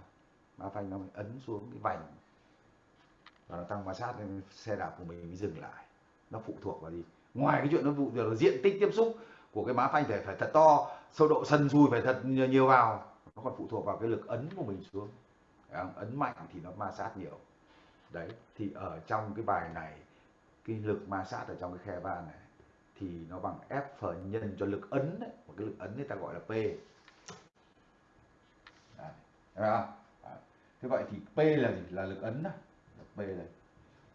Má phanh nó ấn xuống cái vành. Và nó tăng ma sát nên xe đạp của mình mới dừng lại. Nó phụ thuộc vào gì? Ngoài cái chuyện nó phụ thuộc là diện tích tiếp xúc của cái má phanh phải phải thật to, sâu độ sần sùi phải thật nhiều vào, nó còn phụ thuộc vào cái lực ấn của mình xuống. Ấn mạnh thì nó ma sát nhiều. Đấy, thì ở trong cái bài này, cái lực ma sát ở trong cái khe van này, thì nó bằng F nhân cho lực ấn đấy. một cái lực ấn người ta gọi là P. Đấy. Đấy. Thế vậy thì P là gì? Là lực ấn đó. P đây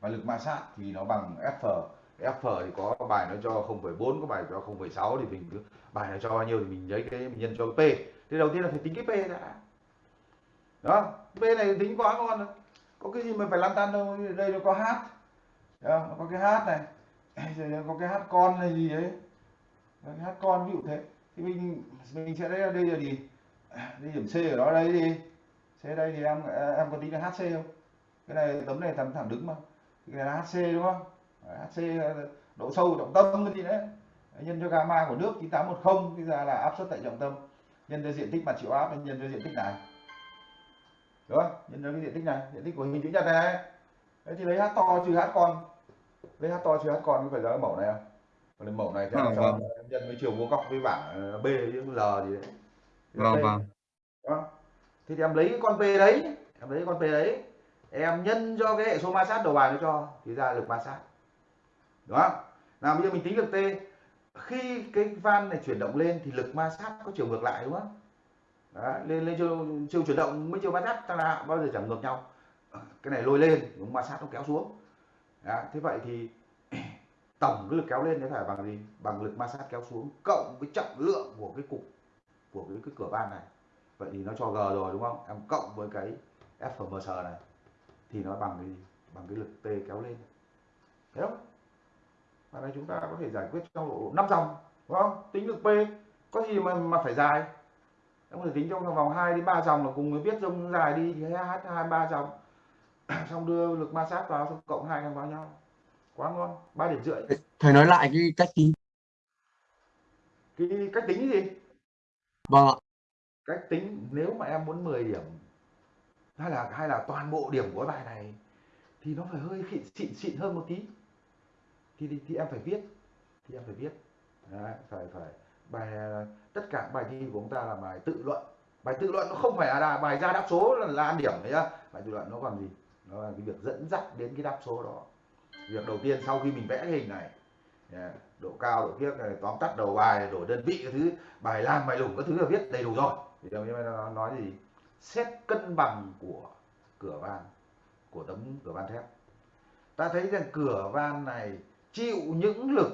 và lực ma sát thì nó bằng F F thì có bài nó cho 0,4 có bài cho 0,6 thì mình cứ bài nó cho bao nhiêu thì mình lấy cái mình nhân cho P. Thì đầu tiên là phải tính cái P đã. Đó P này tính quá ngon có cái gì mà phải lăn tăn đâu đây nó có H đó, nó có cái H này. Rồi có cái H con này gì đấy. Cái H con ví dụ thế. Thì mình mình sẽ đây đây là gì? Đây điểm C ở đó đây đi. C đây thì em em có tính là HC không? Cái này tấm này thẳng thẳng đứng mà. Cái này là HC đúng không? HC độ sâu trọng tâm cái gì đấy. Nhân cho gamma của nước 9810 bây giờ là áp suất tại trọng tâm. Nhân cho diện tích mặt chịu áp nhân cho diện tích này. Đúng không? Nhân cho cái diện tích này diện tích của hình chữ nhật này. Đấy thì lấy h to trừ h con. Lấy h to trừ h con có phải là cái mẫu này không? Còn mẫu này thì vâng, cho vâng. nhân với chiều vuông góc với bảng b với l gì đấy. Vâng vâng. Đó. thì, thì em lấy cái con p đấy em lấy con p đấy em nhân cho cái hệ số ma sát đầu bài nó cho thì ra lực ma sát đúng không? Nào bây giờ mình tính lực t. Khi cái van này chuyển động lên thì lực ma sát có chiều ngược lại đúng không? Đó, lên lên chiều, chiều chuyển động mới chiều ma sát ta là bao giờ chẳng ngược nhau. Cái này lôi lên đúng ma sát nó kéo xuống. Đó, thế vậy thì tổng cái lực kéo lên nó phải bằng gì? Bằng lực ma sát kéo xuống cộng với trọng lượng của cái cục của cái, cái cửa van này. Vậy thì nó cho g rồi đúng không? Em cộng với cái fms này thì nó bằng cái gì? Bằng cái lực t kéo lên. Thấy không? Và này chúng ta có thể giải quyết trong độ 5 dòng đúng không? Tính lực p có gì mà mà phải dài? Em có thể tính trong vòng 2 đến 3 dòng là cùng với viết dông dài đi thì h hai ba dòng. Xong đưa lực ma sát vào xong cộng hai vào nhau. Quá ngon ba điểm rưỡi. Thầy nói lại cái cách tính. Cái cách tính gì? Vâng ạ. Cách tính nếu mà em muốn 10 điểm hay là hay là toàn bộ điểm của bài này thì nó phải hơi xịn xịn hơn một tí thì, thì thì em phải viết. Thì em phải viết. Đấy, phải phải. Bài à, tất cả bài thi của chúng ta là bài tự luận. Bài tự luận nó không phải là bài ra đáp số là, là ăn điểm đấy nhá. Bài tự luận nó còn gì? Nó là cái việc dẫn dắt đến cái đáp số đó. Việc đầu tiên sau khi mình vẽ cái hình này độ cao độ kiếp này tóm tắt đầu bài đổi đơn vị cái thứ bài làm bài lủng các thứ là viết đầy đủ rồi. Thì đâu nó nói gì? Xét cân bằng của cửa van của tấm cửa van thép. Ta thấy rằng cửa van này chịu những lực,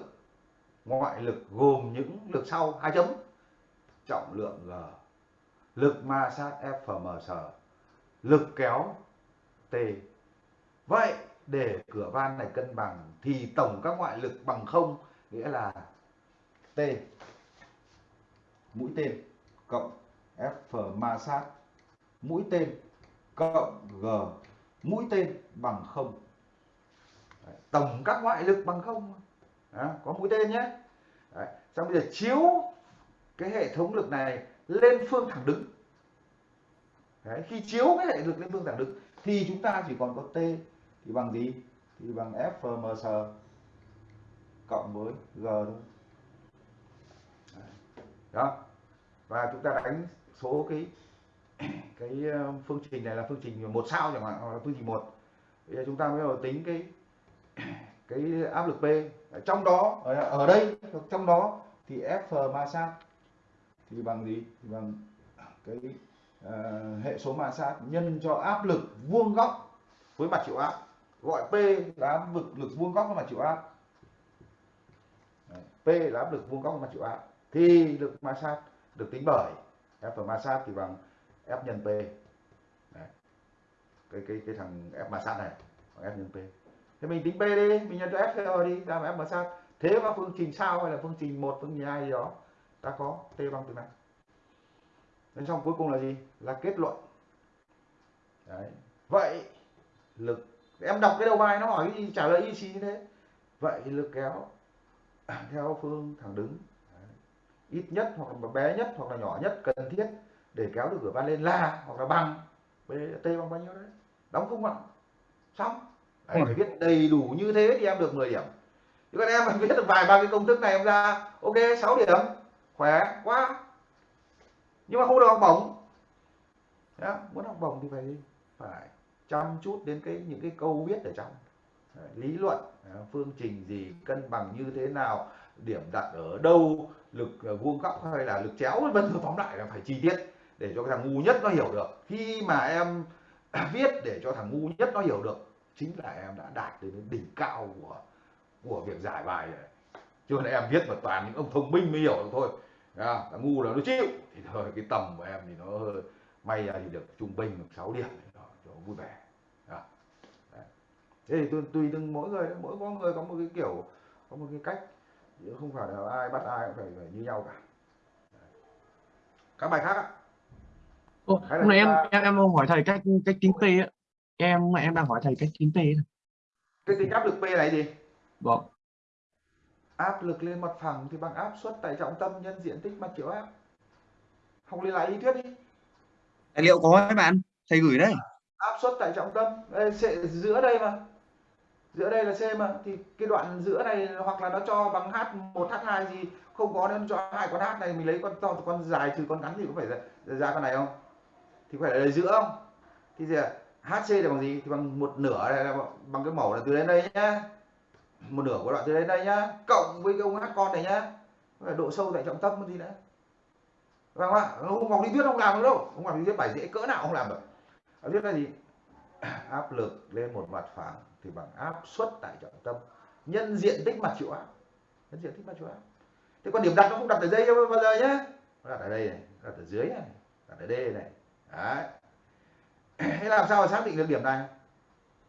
ngoại lực gồm những lực sau, hai chấm. Trọng lượng g, lực ma sát fms lực kéo t. Vậy để cửa van này cân bằng thì tổng các ngoại lực bằng không nghĩa là t. Mũi tên cộng f ma sát mũi tên cộng g, mũi tên bằng không tổng các ngoại lực bằng không. Đó, có mũi tên nhé. Đấy, xong bây giờ chiếu cái hệ thống lực này lên phương thẳng đứng. Đấy, khi chiếu cái hệ lực lên phương thẳng đứng thì chúng ta chỉ còn có t thì bằng gì? Thì bằng fms cộng với g thôi. Đó. Và chúng ta đánh số cái cái ờ, phương trình này là phương trình một sao chẳng hạn hoặc là phương trình một. Bây giờ chúng ta mới đầu tính cái cái áp lực P. Ở trong đó ở, đây trong đó thì F ma sát. Thì bằng gì? Thì bằng cái uh, hệ số ma sát nhân cho áp lực vuông góc với mặt chịu áp. Gọi P là áp lực lực vuông góc với mặt chịu áp. P là áp lực vuông góc với mặt chịu áp. Thì lực ma sát được tính bởi F ma sát thì bằng F nhân P. Đấy. cái cái cái thằng F ma sát này bằng F nhân P thì mình tính P đi, mình nhân cho F rồi đi, ra mà F mà sao thế mà phương trình sao hay là phương trình một, phương trình hai gì đó, ta có T bằng từ này đến xong cuối cùng là gì? Là kết luận. Đấy. vậy lực, em đọc cái đầu bài nó hỏi cái gì, trả lời y xì như thế. Vậy lực kéo, theo phương thẳng đứng. Đấy. ít nhất hoặc là bé nhất hoặc là nhỏ nhất cần thiết để kéo được cửa van lên là hoặc là bằng b, t bằng bao nhiêu đấy. Đóng khung bằng xong đấy, phải viết đầy đủ như thế thì em được 10 điểm. Chứ còn em mà viết được vài ba cái công thức này em ra. Ok 6 điểm. Khỏe quá. Nhưng mà không được học bổng. Đó, muốn học bổng thì phải phải chăm chút đến cái những cái câu viết ở trong. Đấy, lý luận à, phương trình gì cân bằng như thế nào điểm đặt ở đâu lực à, vuông góc hay là lực chéo vân vân. Tóm lại là phải chi tiết để cho cái thằng ngu nhất nó hiểu được. Khi mà em viết để cho thằng ngu nhất nó hiểu được chính là em đã đạt đến đỉnh cao của của việc giải bài rồi. Chứ còn em viết mà toàn những ông thông minh mới hiểu được thôi. À, ngu là nó chịu. Thì thôi cái tầm của em thì nó hơi- may ra thì được trung bình được 6 điểm đó, cho vui vẻ. Đấy. thế thì tùy, tùy từng mỗi người mỗi có người có một cái kiểu có một cái cách. Chứ không phải là ai bắt ai cũng phải, phải như nhau cả. Các bài khác ạ? Là hôm nay em ta- em em hỏi thầy cách cách tính P á. Em em đang hỏi thầy cách tính P. này. cái tính áp lực P là gì Vâng. áp lực lên mặt phẳng thì bằng áp suất tải trọng tâm nhân diện tích mặt chịu áp học lên lại lý thuyết đi tài liệu có ấy bạn thầy gửi đấy áp suất tải trọng tâm Ê, sẽ- giữa đây mà giữa đây là C mà thì cái đoạn giữa này hoặc là nó cho bằng H1 H2 gì không có nên cho hai con H này mình lấy con to con dài trừ con ngắn thì có phải ra, ra con này không thì phải là đây giữa không thì gì ạ? HC là bằng gì? Thì bằng một nửa này là bằng cái mẫu là từ đến đây nhá. Một nửa của đoạn từ đến đây nhá. Cộng với cái ông H con này nhá. Là độ sâu tại trọng tâm gì nữa vâng ạ? Không học lý thuyết không làm được đâu. Không học lý thuyết bài dễ cỡ nào không làm được. Lý thuyết là gì? Áp lực lên một mặt phẳng thì bằng áp suất tại trọng tâm. Nhân diện tích mặt chịu áp. Nhân diện tích mặt chịu áp. Thế còn điểm đặt nó không đặt ở đây đâu bao giờ nhá, nó đặt ở đây này đặt ở dưới này đặt ở đây này. Đấy. thế làm sao mà xác định được điểm này?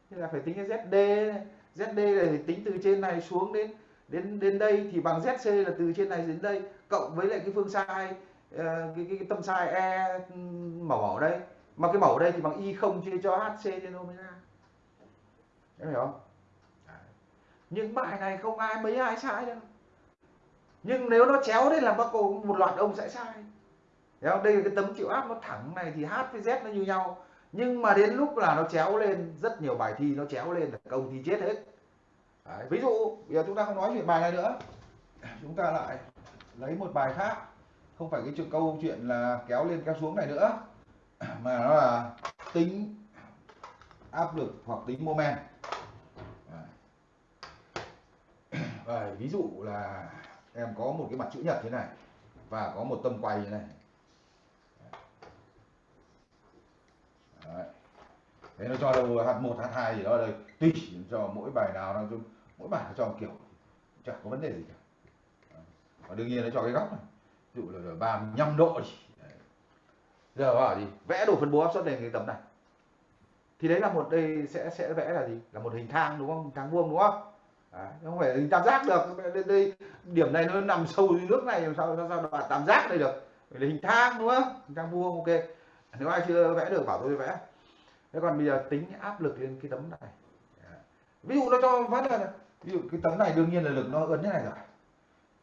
Thế là phải tính cái ZD này. ZD là tính từ trên này xuống đến đến đến đây thì bằng ZC là từ trên này đến đây cộng với lại cái phương sai ờ, cái, cái, cái tâm sai E mẫu ở đây. Mà cái mẫu ở đây thì bằng y không chia cho HC trên omega. Em hiểu không? Nhưng những bài này không ai mấy ai sai đâu. Nhưng nếu nó chéo đấy là bác cô một loạt ông sẽ sai. Không? đây là cái tấm chịu áp nó thẳng này thì H với Z nó như nhau nhưng mà đến lúc là nó chéo lên rất nhiều bài thi nó chéo lên là công thi chết hết. Đấy. ví dụ bây giờ chúng ta không nói chuyện bài này nữa. Chúng ta lại lấy một bài khác. Không phải cái chuyện câu chuyện là kéo lên kéo xuống này nữa. Mà nó là tính áp lực hoặc tính moment. Đấy. Đấy, ví dụ là em có một cái mặt chữ nhật thế này và có một tâm quay như này. Đấy. thế nó cho đâu h1 h2 gì đó đây. Tùy cho mỗi bài nào nó cho mỗi bài nó cho một kiểu chẳng có vấn đề gì cả. Đấy. và đương nhiên nó cho cái góc này. Ví dụ là 35 độ đi Đấy. giờ bảo gì? Vẽ đồ phân bố áp suất lên cái tấm này. Thì đấy là một đây sẽ sẽ vẽ là gì? Là một hình thang đúng không? Hình thang vuông đúng không? Đấy. không phải hình tam giác được. Đây, đây điểm này nó nằm sâu dưới nước này làm sao sao, sao đoạn tam giác đây được? Phải là hình thang đúng không? Hình thang vuông ok nếu ai chưa vẽ được? Bảo tôi vẽ. Thế còn bây giờ tính áp lực lên cái tấm này. Dạ. Ví dụ nó cho phát là ví dụ cái tấm này đương nhiên là lực nó ấn thế này rồi.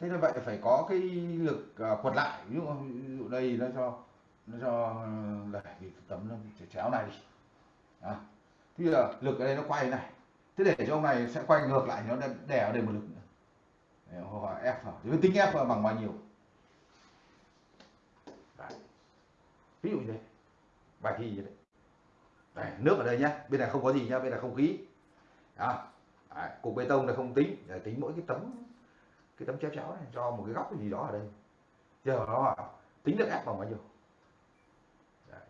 Thế như vậy phải có cái lực à, quật lại. Ví dụ, ví dụ đây nó cho nó cho ờ, đẩy cái tấm nó chéo này đi. À. thì giờ lực ở đây nó quay này. Thế để cho ông này sẽ quay ngược lại nó đè ở đây một lực nữa. Để là F thì tính F bằng bao nhiêu? Đấy. ví dụ như thế bài thi vậy đấy, Đấy, nước ở đây nhá bên này không có gì nhá bên này không khí. Đó. Đấy, cục bê tông này không tính để tính mỗi cái tấm cái tấm chéo chéo này cho một cái góc gì đó ở đây. Giờ nó tính được ép bằng bao nhiêu? Đấy.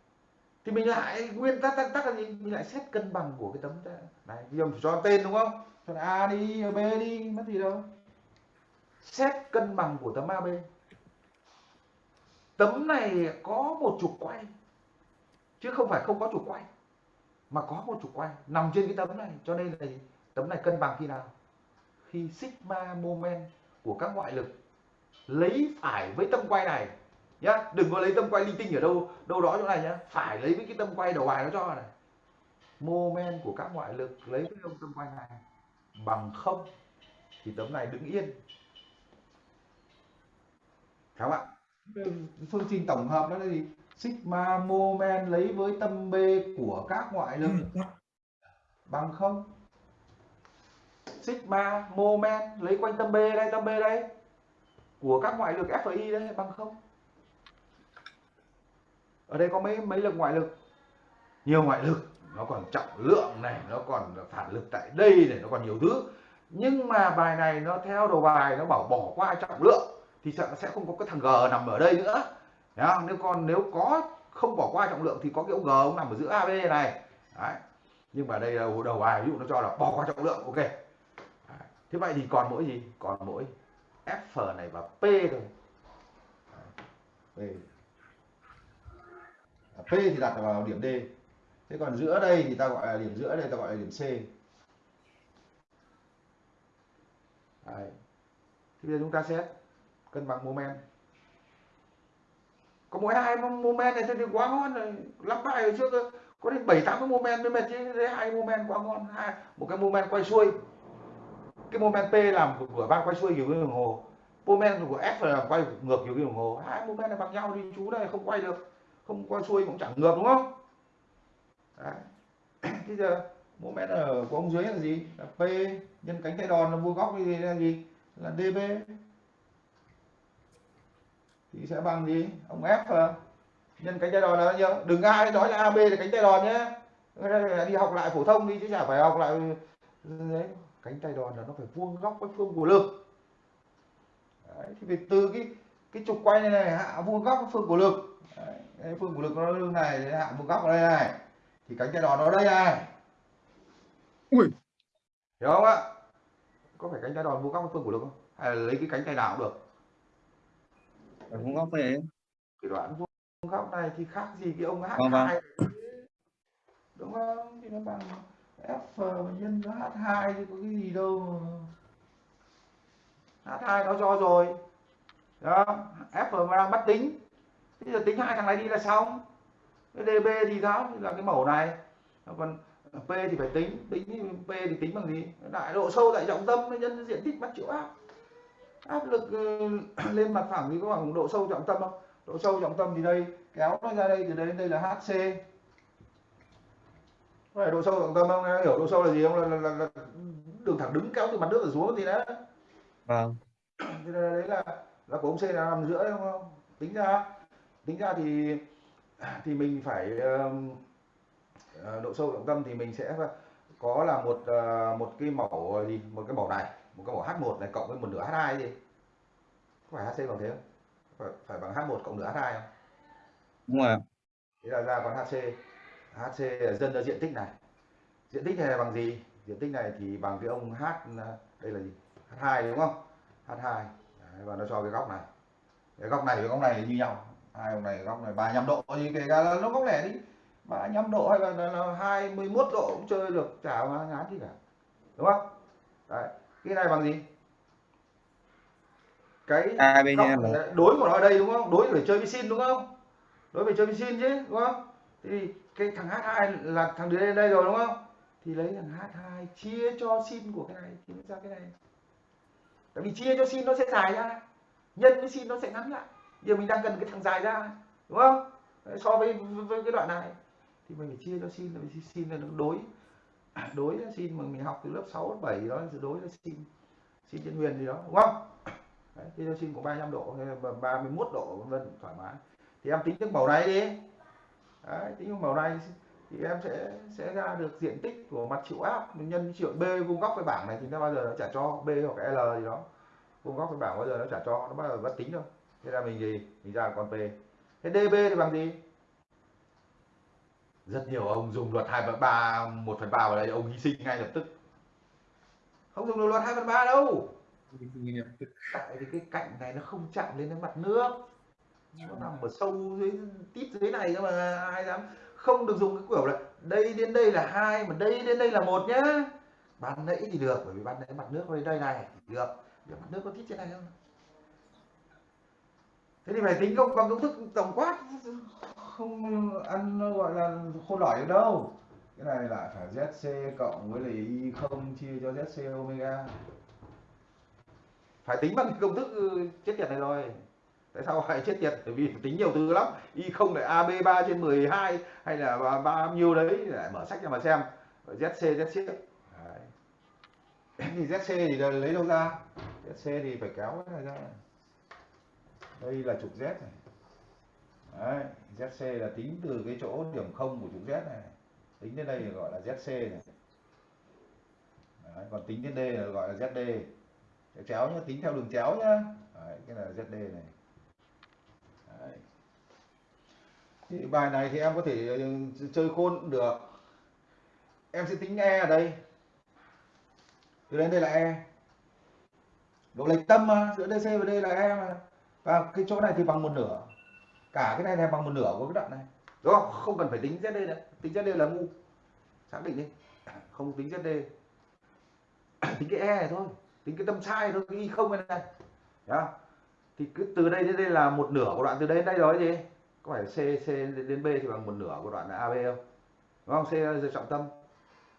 thì mình lại nguyên tắc tắc tắc là gì mình lại xét cân bằng của cái tấm này bây giờ mình cho tên đúng không? Cho là a đi b đi mất gì đâu. Xét cân bằng của tấm ab tấm này có một trục quay chứ không phải không có trục quay mà có một trục quay nằm trên cái tấm này. Cho nên là tấm này cân bằng khi nào? Khi sigma moment của các ngoại lực lấy phải với tâm quay này nhá. Đừng có lấy tâm quay linh tinh ở đâu đâu đó chỗ này nhá. Phải lấy với cái tâm quay đầu bài nó cho này. Moment của các ngoại lực lấy với ông tâm quay này bằng không thì tấm này đứng yên. Phải không ạ? Phương trình tổng hợp đó là gì sigma moment lấy với tâm b của các ngoại lực. Bằng không? Sigma moment lấy quanh tâm b đây tâm b đây. Của các ngoại lực FI đây bằng không? Ở đây có mấy mấy lực ngoại lực? Nhiều ngoại lực. Nó còn trọng lượng này nó còn phản lực tại đây này nó còn nhiều thứ. Nhưng mà bài này nó theo đầu bài nó bảo bỏ qua trọng lượng thì sợ nó sẽ không có cái thằng G nằm ở đây nữa Đấy không? nếu còn nếu có, không bỏ qua trọng lượng thì có cái ông G, ông nằm ở giữa AB này Đấy. nhưng mà đây là đầu bài, ví dụ nó cho là bỏ qua trọng lượng, ok Đấy. thế vậy thì còn mỗi gì còn mỗi F này và P thôi Đấy. P. P thì đặt vào điểm D thế còn giữa đây thì ta gọi là điểm giữa đây, ta gọi là điểm C Đấy. thì bây giờ chúng ta xét cân bằng moment có mỗi hai moment này thôi thì quá ngon rồi lắp bài ở trước có đến bảy, tám cái moment mới mệt chứ. Thế hai moment quá ngon. Hai, một cái moment quay xuôi. Cái moment P làm của van quay xuôi kiểu cái đồng hồ moment của F là quay ngược kiểu cái đồng hồ. Hai moment này bằng nhau đi. Chú này không quay được. Không quay xuôi cũng chẳng ngược, đúng không? Đấy. bây giờ moment ở của ông dưới là gì? Là P nhân cánh tay đòn là vuông góc thì là gì? Là DB thì sẽ bằng gì? Ông F nhân cánh tay đòn là bao nhiêu đừng ai nói là AB là cánh tay đòn nhé. Đi học lại phổ thông đi chứ chả phải học lại đấy cánh tay đòn là nó phải vuông góc với phương của lực. Đấy, thì vì từ cái cái trục quay này này hạ vuông góc với phương của lực. Đấy, phương của lực nó lưng này hạ vuông góc ở đây này. Thì cánh tay đòn nó đây này. Ui. hiểu không ạ? Có phải cánh tay đòn vuông góc với phương của lực không? Hay là lấy cái cánh tay nào cũng được ở vuông góc về cái đoạn vuông góc này thì khác gì cái ông Vâng, H2 đúng không? Thì nó bằng F nhân với H2 thì có cái gì đâu mà. H2 nó cho rồi. Đó F mà đang bắt tính. Bây giờ tính hai thằng này đi là xong. Cái DB thì sao? Là cái mẫu này. Còn P thì phải tính. Tính P thì tính bằng gì? Đại độ sâu tại trọng tâm nhân diện tích bắt chịu áp áp lực ừ, lên mặt phẳng thì có bằng độ sâu trọng tâm không? Độ sâu trọng tâm thì đây kéo nó ra đây từ đây đến đây là HC có phải độ sâu trọng tâm không? Em hiểu độ sâu là gì không? Là, là, là, đường thẳng đứng kéo từ mặt nước trở xuống thì đó vâng. Thì là, đấy là là của ông C là nằm giữa đấy không? Tính ra tính ra thì thì mình phải ờ, độ sâu trọng tâm thì mình sẽ có là một ờ, một cái mẫu gì? Một cái mẫu này một cái mẫu H1 này cộng với một nửa H2 gì có phải HC bằng thế không? Phải, phải bằng H1 cộng nửa H2 không? Đúng rồi thế là ra còn HC HC là dân ra diện tích này. Diện tích này là bằng gì? Diện tích này thì bằng cái ông H đây là gì? H2 đúng không? H2 Đấy, và nó cho cái góc này. Cái góc này với góc này như nhau. Hai ông này góc này 35 độ thì kể cả là nó góc lẻ đi. 35 độ hay là, là, là 21 độ cũng chơi được chả ngán gì cả. Đúng không? Đấy. Cái này bằng gì? Cái A bên là là đối của nó ở đây đúng không? Đối phải chơi với sin đúng không? Đối phải chơi với sin chứ đúng không? Thì cái thằng H2 là thằng đứa lên đây rồi đúng không? Thì lấy thằng H2 chia cho sin của cái này thì nó ra cái này. Tại vì chia cho sin nó sẽ dài ra. Nhân với sin nó sẽ ngắn lại. Giờ mình đang cần cái thằng dài ra đúng không? So với, với cái đoạn này. Thì mình phải chia cho sin là sin là nó đối À, đối là sin mà mình học từ lớp 6, lớp 7 đó thì đối là sin sin trên huyền gì đó đúng không? Đấy, thì cho sin của 35 độ hay là 31 độ vân vân thoải mái. Thì em tính được màu này đi. Đấy, tính được màu này thì em sẽ sẽ ra được diện tích của mặt chịu áp nhân triệu b vuông góc với bảng này thì nó bao giờ nó trả cho b hoặc l gì đó. Vuông góc với bảng bao giờ nó trả cho nó bao giờ bắt tính đâu thế là mình gì? Mình ra con p. Thế db thì bằng gì? Rất nhiều ông dùng luật 2 phần 3 1 phần 3 vào đây ông hy sinh ngay lập tức. Không dùng được luật 2 phần 3 đâu. Tại vì cái cạnh này nó không chạm lên đến mặt nước. Nó nằm ở sâu dưới tít dưới này cơ mà ai dám. Không được dùng cái kiểu là đây đến đây là hai mà đây đến đây là một nhá. Ban nãy thì được bởi vì ban nãy mặt nước ở đây này thì được. Giờ mặt nước có tít trên này không? Thế thì phải tính công bằng công thức tổng quát không ăn, gọi là khô lỏi đâu. Cái này lại phải zc cộng với lại y không chia cho zc omega. Phải tính bằng cái công thức ừ, chết tiệt này rồi. Tại sao lại chết tiệt? Bởi vì tính nhiều thứ lắm. Y không lại ab 3 trên 12 hay là ba bao nhiêu đấy. Lại mở sách ra mà xem. Zc zc đấy. thì zc thì lấy đâu ra? Zc thì phải kéo cái này ra. Đây là trục z này đấy, zc là tính từ cái chỗ điểm không của trục z này tính đến đây gọi là zc này. Đấy, còn tính đến D là gọi là zd chéo nhá tính theo đường chéo nhá. Đấy, cái là zd này. Đấy. Thì bài này thì em có thể ừ, chơi khôn cũng được. Em sẽ tính e ở đây. Từ đây đây là e. Độ lệch tâm mà giữa dc và đây là e mà. Và cái chỗ này thì bằng một nửa cả cái này này bằng một nửa của cái đoạn này. Đúng không? Không cần phải tính zd nữa. Tính zd là ngu. Xác định đi. Không tính zd tính cái e này thôi. Tính cái tâm sai thôi cái y không này này. Đó, thì cứ từ đây đến đây là một nửa của đoạn từ đây đến đây rồi gì? Có phải c c đến b thì bằng một nửa của đoạn là ab không? Đúng không? C là trọng tâm.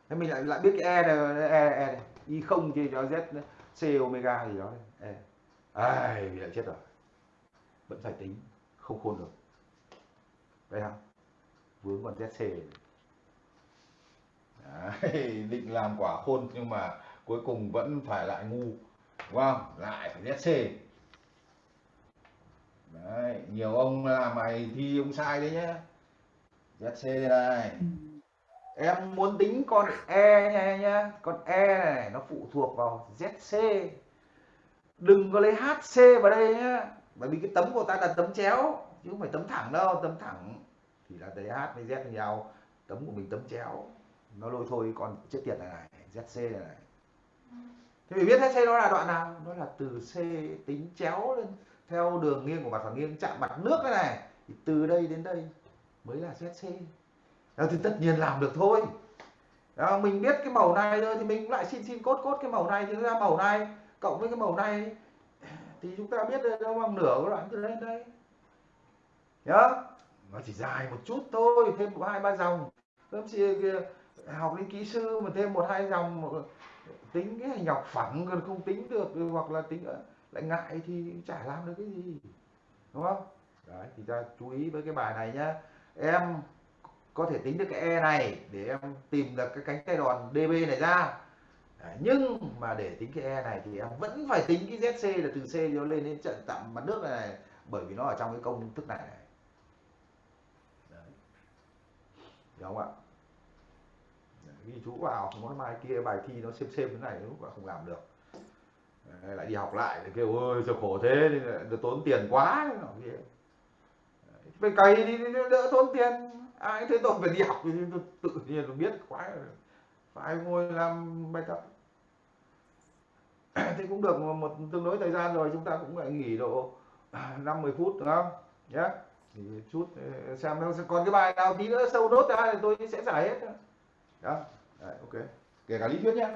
Thế mình lại lại biết cái e này e, e này. Y không chia cho z nữa. c omega gì đó. E. Ai bị lại chết rồi. Vẫn phải tính không khôn được. Đây không vướng còn zc Đấy, định làm quả khôn nhưng mà cuối cùng vẫn phải lại ngu. Đúng không? Lại phải zc đấy nhiều ông làm mày thi ông sai đấy nhá. Zc đây. Này em muốn tính con e nha nhá. Con e này nó phụ thuộc vào zc đừng có lấy hc vào đây nhá bởi vì cái tấm của ta là tấm chéo chứ không phải tấm thẳng đâu tấm thẳng thì là lấy h với z với nhau. Tấm của mình tấm chéo nó lôi thôi còn chết tiệt này này zc này này. Thế mình biết zc nó là đoạn nào? Nó là từ c tính chéo lên theo đường nghiêng của mặt phẳng nghiêng chạm mặt nước cái này. Thì từ đây đến đây mới là zc đó thì tất nhiên làm được thôi. Đó, mình biết cái màu này thôi thì mình lại xin xin cốt cốt cái màu này thì ra màu này. Cộng với cái màu này thì chúng ta biết nó bằng nửa cái đoạn từ đây đến đây. Nhớ nó chỉ dài một chút thôi, thêm một hai ba dòng. Các chị học lên kỹ sư mà thêm một hai dòng tính cái hình học phẳng còn không tính được, hoặc là tính lại ngại thì chả làm được cái gì, đúng không? Đấy, thì ta chú ý với cái bài này nhá. Em có thể tính được cái e này để em tìm được cái cánh tay đòn db này ra. Nhưng mà để tính cái e này thì em vẫn phải tính cái zc là từ c nó lên đến trận tạm mặt nước này, này bởi vì nó ở trong cái công thức này, này. Đấy. Hiểu không ạ? Ghi chú vào không có mai kia bài thi nó xem xem thế này lúc là không làm được. Đấy, lại đi học lại thì kêu ơi sao khổ thế được tốn tiền quá. Nọ kia. Cày đi đỡ tốn tiền ai thấy tôi phải đi học thì tôi tự nhiên tôi biết quá phải ngồi làm bài tập. Thì cũng được một, một tương đối thời gian rồi chúng ta cũng lại nghỉ độ 50 phút đúng không? Nhé thì chút ờ, xem còn cái bài nào tí nữa sâu nốt ra thì tôi sẽ giải hết. Đó. Đấy, ok. Kể cả lý thuyết nhé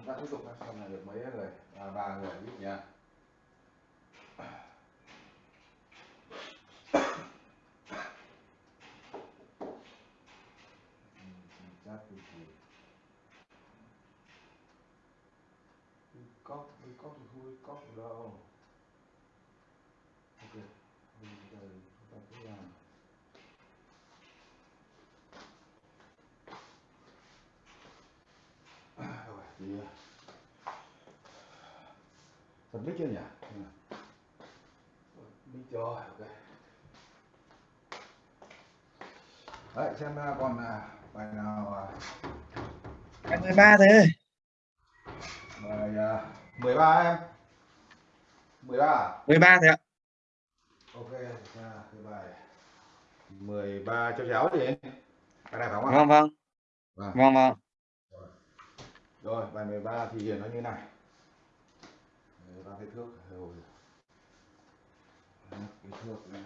chúng ta tiếp tục xem là được mấy người? À, ba người nha thì thì đi cóc đi cóc thì không đi cóc đâu ok bây giờ chúng ta cứ làm À, rồi thì bật mic chưa nhỉ mic rồi ok đấy xem còn à, bài nào à, Em 13 thế. bài à, 13 em 13 à? 13 thế ạ. ok ra cái bài 13 cho chéo gì cái này phải không ạ Vâng vâng. Vâng. Vâng vâng. rồi bài 13 thì nó như này Đấy, ba cái thước rồi. Cái thước này.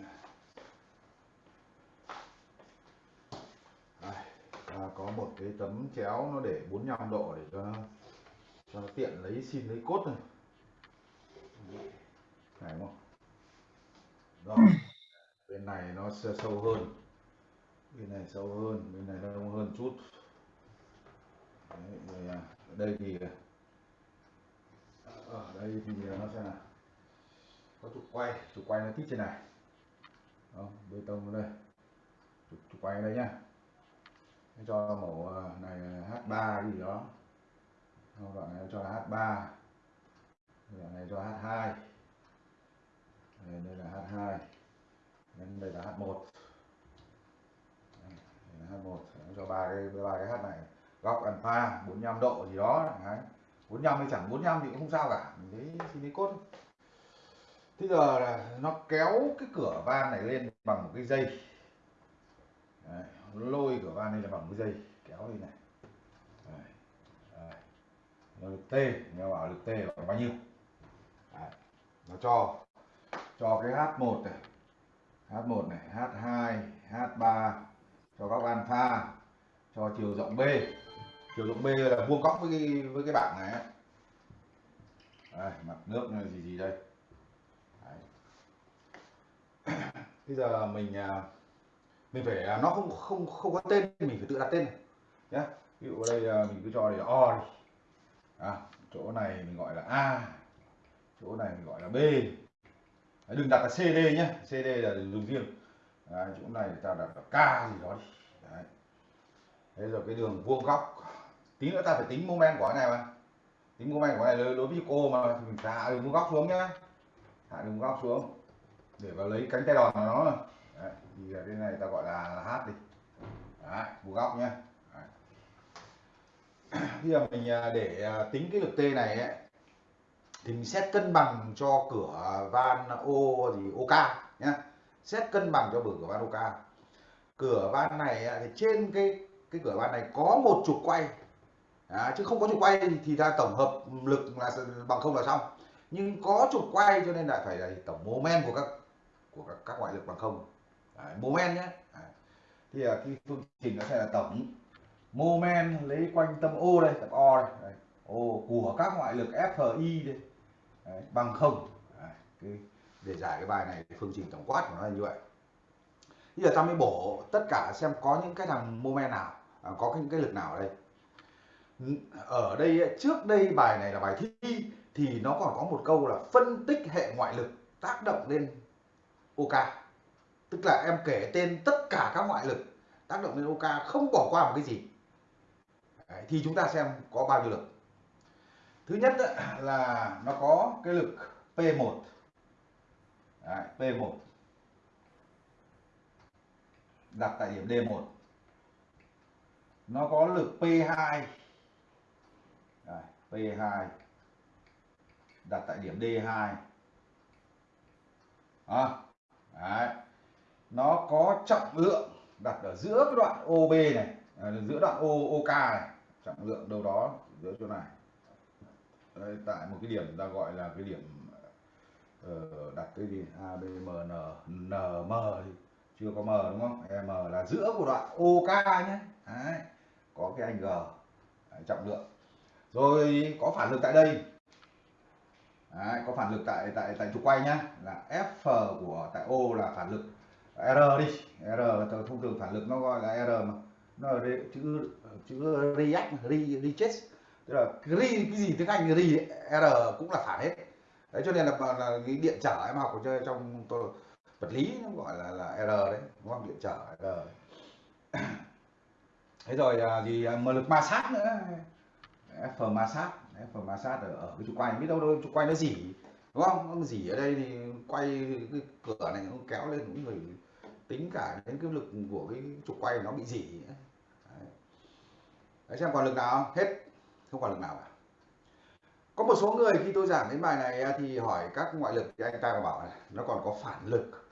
Và có một cái tấm chéo nó để 45 độ để cho nó cho nó tiện lấy xin lấy cốt này này đúng không? Rồi bên này nó sẽ sâu hơn. Bên này sâu hơn bên này nó đông hơn chút. Đấy, rồi à, đây thì ở đây thì à, nó sẽ là có trục quay trục quay nó tít trên này. Đó, bê tông đây. Trục, trục quay đây nhá. Thế cho mẫu à, này H3 gì đó. Đoạn này cho là H3 đoạn này cho H2 đây, đây là H2 Nên đây là H1 đây, là H1 Nó cho ba cái ba cái H này. Góc alpha 45 độ gì đó đấy. 45 hay chẳng 45 thì cũng không sao cả mình thấy thì lấy cốt Thế giờ là nó kéo cái cửa van này lên bằng một cái dây đấy. lôi cửa van này là bằng cái dây, kéo lên này đấy. Đấy. Nó lực T, nghe bảo lực T là bao nhiêu đấy. nó cho cho cái H1 này H1 này H2 H3 cho góc alpha cho chiều rộng B chiều rộng B là vuông góc với cái với cái bảng này á, đây, mặt nước này gì gì đây? Đấy. bây giờ mình à, mình phải à, nó không không không có tên mình phải tự đặt tên này. Nhé ví dụ ở đây à, mình cứ cho để O đi. À, chỗ này mình gọi là A chỗ này mình gọi là B. Đấy, đừng đặt là CD nhé CD là dùng riêng. Đấy, chỗ này ta đặt là K gì đó đi. Đấy. Thế rồi cái đường vuông góc tí nữa ta phải tính moment của cái này mà. Tính moment của cái này đối với cô mà mình hạ đường vuông góc xuống nhá. Hạ đường vuông góc xuống. Để vào lấy cánh tay đòn của nó Đấy. thì cái này ta gọi là, là hát đi. Đấy, vuông góc nhá. Đấy. bây giờ mình à, để à, tính cái lực T này ấy, thì mình xét cân bằng cho cửa van O gì OK nhá. Xét cân bằng cho bờ cửa van OK. Cửa van này à, thì trên cái cái cửa van này có một trục quay à, chứ không có trục quay thì, ta tổng hợp lực là bằng không là xong. Nhưng có trục quay cho nên lại phải là tổng moment của các của các, các ngoại lực bằng không. Mô moment nhé à, thì à, cái phương trình nó sẽ là tổng moment lấy quanh tâm O đây tập O đây. Đây O của các ngoại lực FI đây. Đấy, bằng không. À, Cái, để giải cái bài này phương trình tổng quát của nó là như vậy. Bây giờ ta mới bổ tất cả xem có những cái thằng moment nào à, có những cái lực nào ở đây ở đây trước đây bài này là bài thi thì nó còn có một câu là phân tích hệ ngoại lực tác động lên OK. Tức là em kể tên tất cả các ngoại lực tác động lên OK không bỏ qua một cái gì. Đấy, thì chúng ta xem có bao nhiêu lực. Thứ nhất là nó có cái lực P1 Đấy, P1 đặt tại điểm D1 nó có lực P2 P2 đặt tại điểm D2 à, đấy. nó có trọng lượng đặt ở giữa cái đoạn OB này à, giữa đoạn O OK này. Trọng lượng đâu đó giữa chỗ này. Đây, tại một cái điểm ta gọi là cái điểm uh, đặt cái gì? ABMN NM N M thì chưa có M đúng không? M là giữa của đoạn OK nhé. Đấy. có cái anh G. Đấy, trọng lượng rồi có phản lực tại đây. Đấy, có phản lực tại tại tại trục quay nhá. Là F của tại O là phản lực R đi. R thông thường phản lực nó gọi là R mà. Nó là chữ chữ react re, reject tức là re cái gì tiếng Anh re R cũng là phản hết. Đấy cho nên là, là cái điện trở em học chơi trong tôi, vật lý nó gọi là là R đấy. Đúng không? Điện trở R. Thế rồi à, gì mà lực ma sát nữa. F ma sát F ma sát ở, ở cái trục quay. Biết đâu đâu trục quay nó dỉ đúng không? Nó dỉ ở đây thì quay cái cửa này nó kéo lên cũng người tính cả đến cái lực của cái trục quay nó bị dỉ. Đấy. đấy xem còn lực nào hết. Không còn lực nào cả. Có một số người khi tôi giảng đến bài này à, thì hỏi các ngoại lực thì anh ta bảo này nó còn có phản lực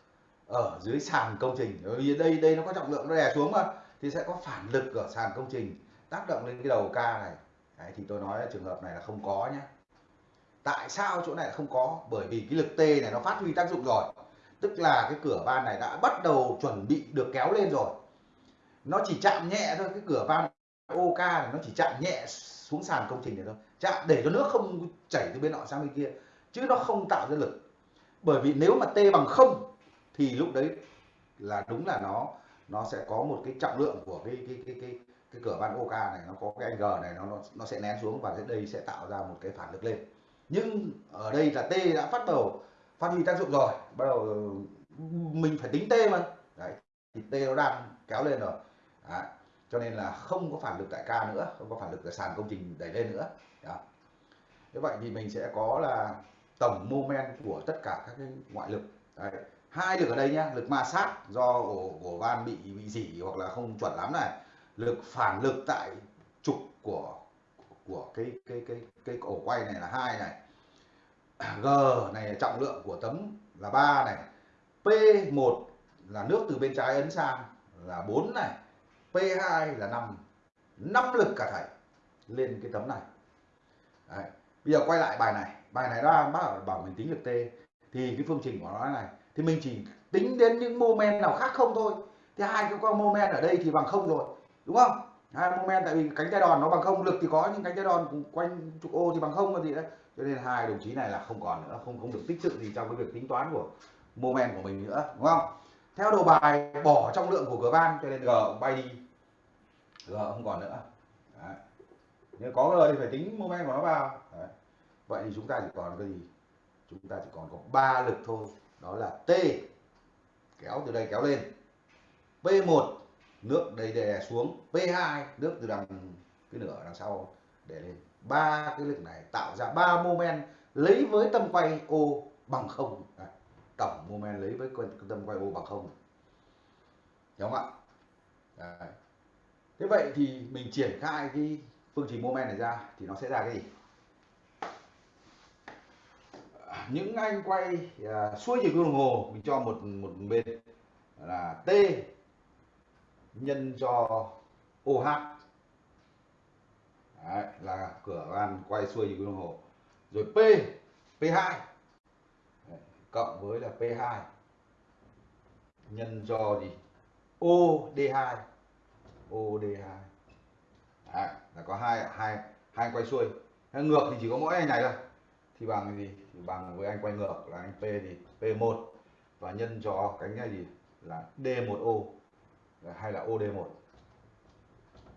ở dưới sàn công trình. Bởi vì đây đây nó có trọng lượng nó đè xuống mà thì sẽ có phản lực ở sàn công trình tác động lên cái đầu ca này. Đấy, thì tôi nói trường hợp này là không có nhé tại sao chỗ này không có? Bởi vì cái lực T này nó phát huy tác dụng rồi. Tức là cái cửa van này đã bắt đầu chuẩn bị được kéo lên rồi. Nó chỉ chạm nhẹ thôi cái cửa van OK này nó chỉ chạm nhẹ xuống sàn công trình này thôi. Chạm để cho nước không chảy từ bên nọ sang bên kia chứ nó không tạo ra lực. Bởi vì nếu mà T bằng không thì lúc đấy là đúng là nó nó sẽ có một cái trọng lượng của cái cái cái cái cái cửa van OK này nó có cái anh G này nó nó nó sẽ nén xuống và đây sẽ tạo ra một cái phản lực lên nhưng ở đây là T đã bắt đầu, phát huy tác dụng rồi, bắt đầu mình phải tính T mà đấy, thì T nó đang kéo lên rồi đấy. cho nên là không có phản lực tại K nữa, không có phản lực tại sàn công trình đẩy lên nữa đó. như vậy thì mình sẽ có là tổng mô men của tất cả các cái ngoại lực đấy. hai lực ở đây nhá, lực ma sát do ổ ổ van bị bị dỉ hoặc là không chuẩn lắm này lực, phản lực tại trục của của cái cái cái cái ổ quay này là hai này. G này là trọng lượng của tấm là 3 này. P1 là nước từ bên trái ấn sang là 4 này. P2 là 5 5 lực cả thảy lên cái tấm này. Đấy. bây giờ quay lại bài này. Bài này đang bác bảo mình tính lực T. Thì cái phương trình của nó này. Thì mình chỉ tính đến những mô men nào khác không thôi. Thì hai cái con mô men ở đây thì bằng không rồi đúng không? Hai moment tại vì cánh tay đòn nó bằng không, lực thì có, nhưng cánh tay đòn quanh trục ô thì bằng không là gì đấy. Cho nên hai đồng chí này là không còn nữa, không không được tích sự gì trong cái việc tính toán của moment của mình nữa, đúng không? Theo đồ bài, bỏ trọng lượng của cửa van cho nên g bay đi. G không còn nữa. Đấy. nếu có g thì phải tính moment của nó vào. Đấy. vậy thì chúng ta chỉ còn cái gì? Chúng ta chỉ còn có ba lực thôi, đó là t. Kéo từ đây kéo lên. P1 nước đầy đè xuống P2 nước từ đằng cái nửa đằng sau để lên. Ba cái lực này tạo ra ba mô men lấy với tâm quay O bằng không. À, tổng mô men lấy với tâm quay O bằng không. Đúng không ạ? Đấy. thế vậy thì mình triển khai cái phương trình mô men này ra thì nó sẽ ra cái gì? Những anh quay à, xuôi chiều đồng hồ mình cho một một bên là T nhân cho OH Đấy, là cửa van quay xuôi như đồng hồ. Rồi P P2 Đấy, cộng với là P2 nhân cho gì? OD2 OD2 Đấy, là có hai hai hai quay xuôi. Hay ngược thì chỉ có mỗi anh này thôi. Thì bằng cái gì? Thì bằng với anh quay ngược là anh P thì P1 và nhân cho cánh này gì là D1O hay là OD1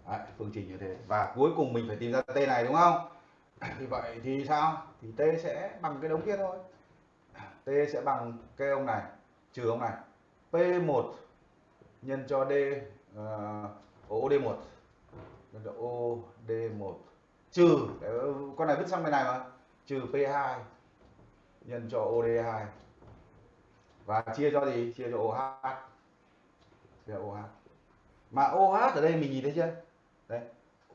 Đấy, phương trình như thế. Và cuối cùng mình phải tìm ra T này đúng không? Thì vậy thì sao? Thì T sẽ bằng cái đống kia thôi. T sẽ bằng cái ông này trừ ông này. P1 nhân cho D ờ, uh, OD1 nhân cho OD1 trừ con này vứt sang bên này mà. Trừ P2 nhân cho OD2 và chia cho gì? Chia cho OH là OH mà OH ở đây mình nhìn thấy chưa? Đây